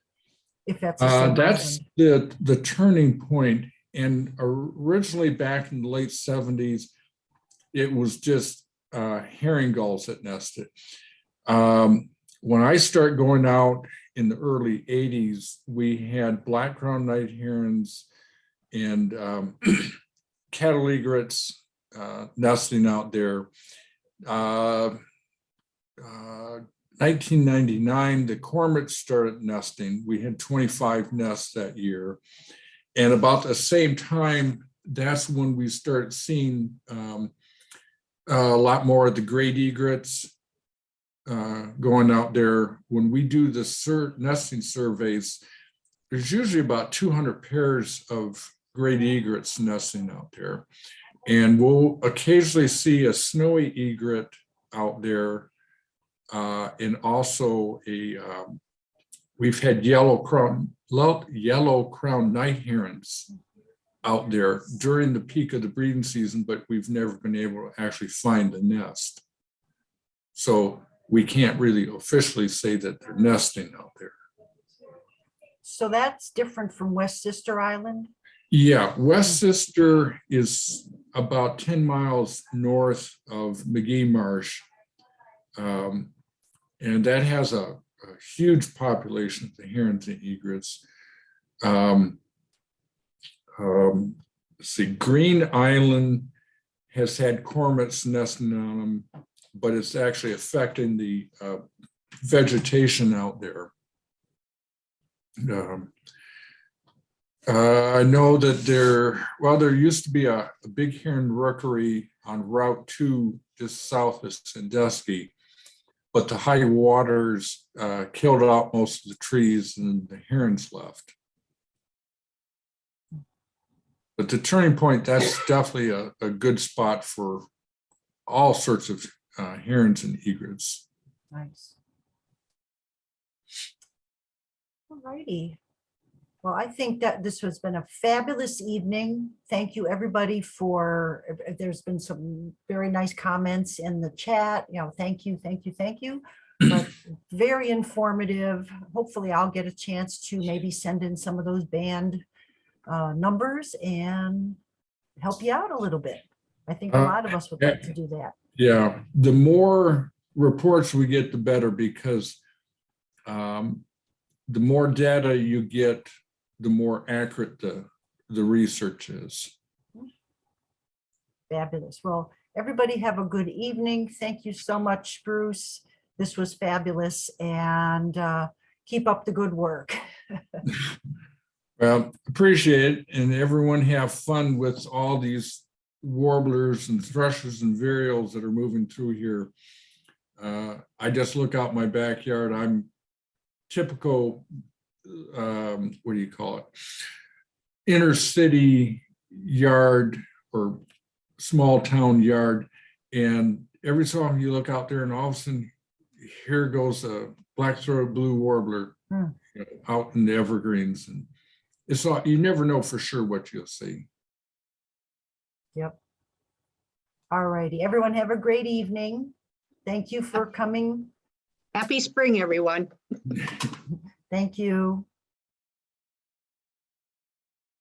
If that's. the Uh, that's the, the turning point and originally back in the late seventies, it was just uh, herring gulls that nested. Um, When I start going out in the early eighties, we had black crowned night herons and um, cattle egrets uh, nesting out there. Uh, uh, 1999, the cormorants started nesting. We had 25 nests that year. And about the same time, that's when we started seeing um, a lot more of the great egrets uh, going out there. When we do the sur- nesting surveys, there's usually about 200 pairs of great egrets nesting out there. And we'll occasionally see a snowy egret out there. uh, and also a, um, we've had yellow crown, yellow crown night herons out there during the peak of the breeding season, but we've never been able to actually find the nest. So we can't really officially say that they're nesting out there. So that's different from West Sister Island? Yeah, West Sister is about ten miles north of Magee Marsh. Um, And that has a, a huge population of the herons and egrets. Um, um, see, Green Island has had cormorants nesting on them, but it's actually affecting the uh, vegetation out there. Um, uh, I know that there, well, there used to be a, a big heron rookery on Route Two, just south of Sandusky. But the high waters, uh, killed out most of the trees and the herons left. But the turning point, that's definitely a, a good spot for all sorts of, uh, herons and egrets. Nice. All righty. Well, I think that this has been a fabulous evening. Thank you, everybody, for, if there's been some very nice comments in the chat, you know, thank you, thank you, thank you. But very informative. Hopefully I'll get a chance to maybe send in some of those band uh, numbers and help you out a little bit. I think a Uh, lot of us would like to do that. Yeah, the more reports we get, the better because um, the more data you get, the more accurate the, the research is. Fabulous. Well, everybody have a good evening. Thank you so much, Bruce. This was fabulous and uh, keep up the good work. Well, appreciate it and everyone have fun with all these warblers and thrushes and vireos that are moving through here. Uh, I just look out my backyard. I'm typical, um, what do you call it? Inner city yard or small town yard. And every so often you look out there and all of a sudden, here goes a black-throated blue warbler Hmm. you know, out in the evergreens and it's not, you never know for sure what you'll see. Yep. All righty. Everyone have a great evening. Thank you for coming. Happy spring, everyone. Thank you.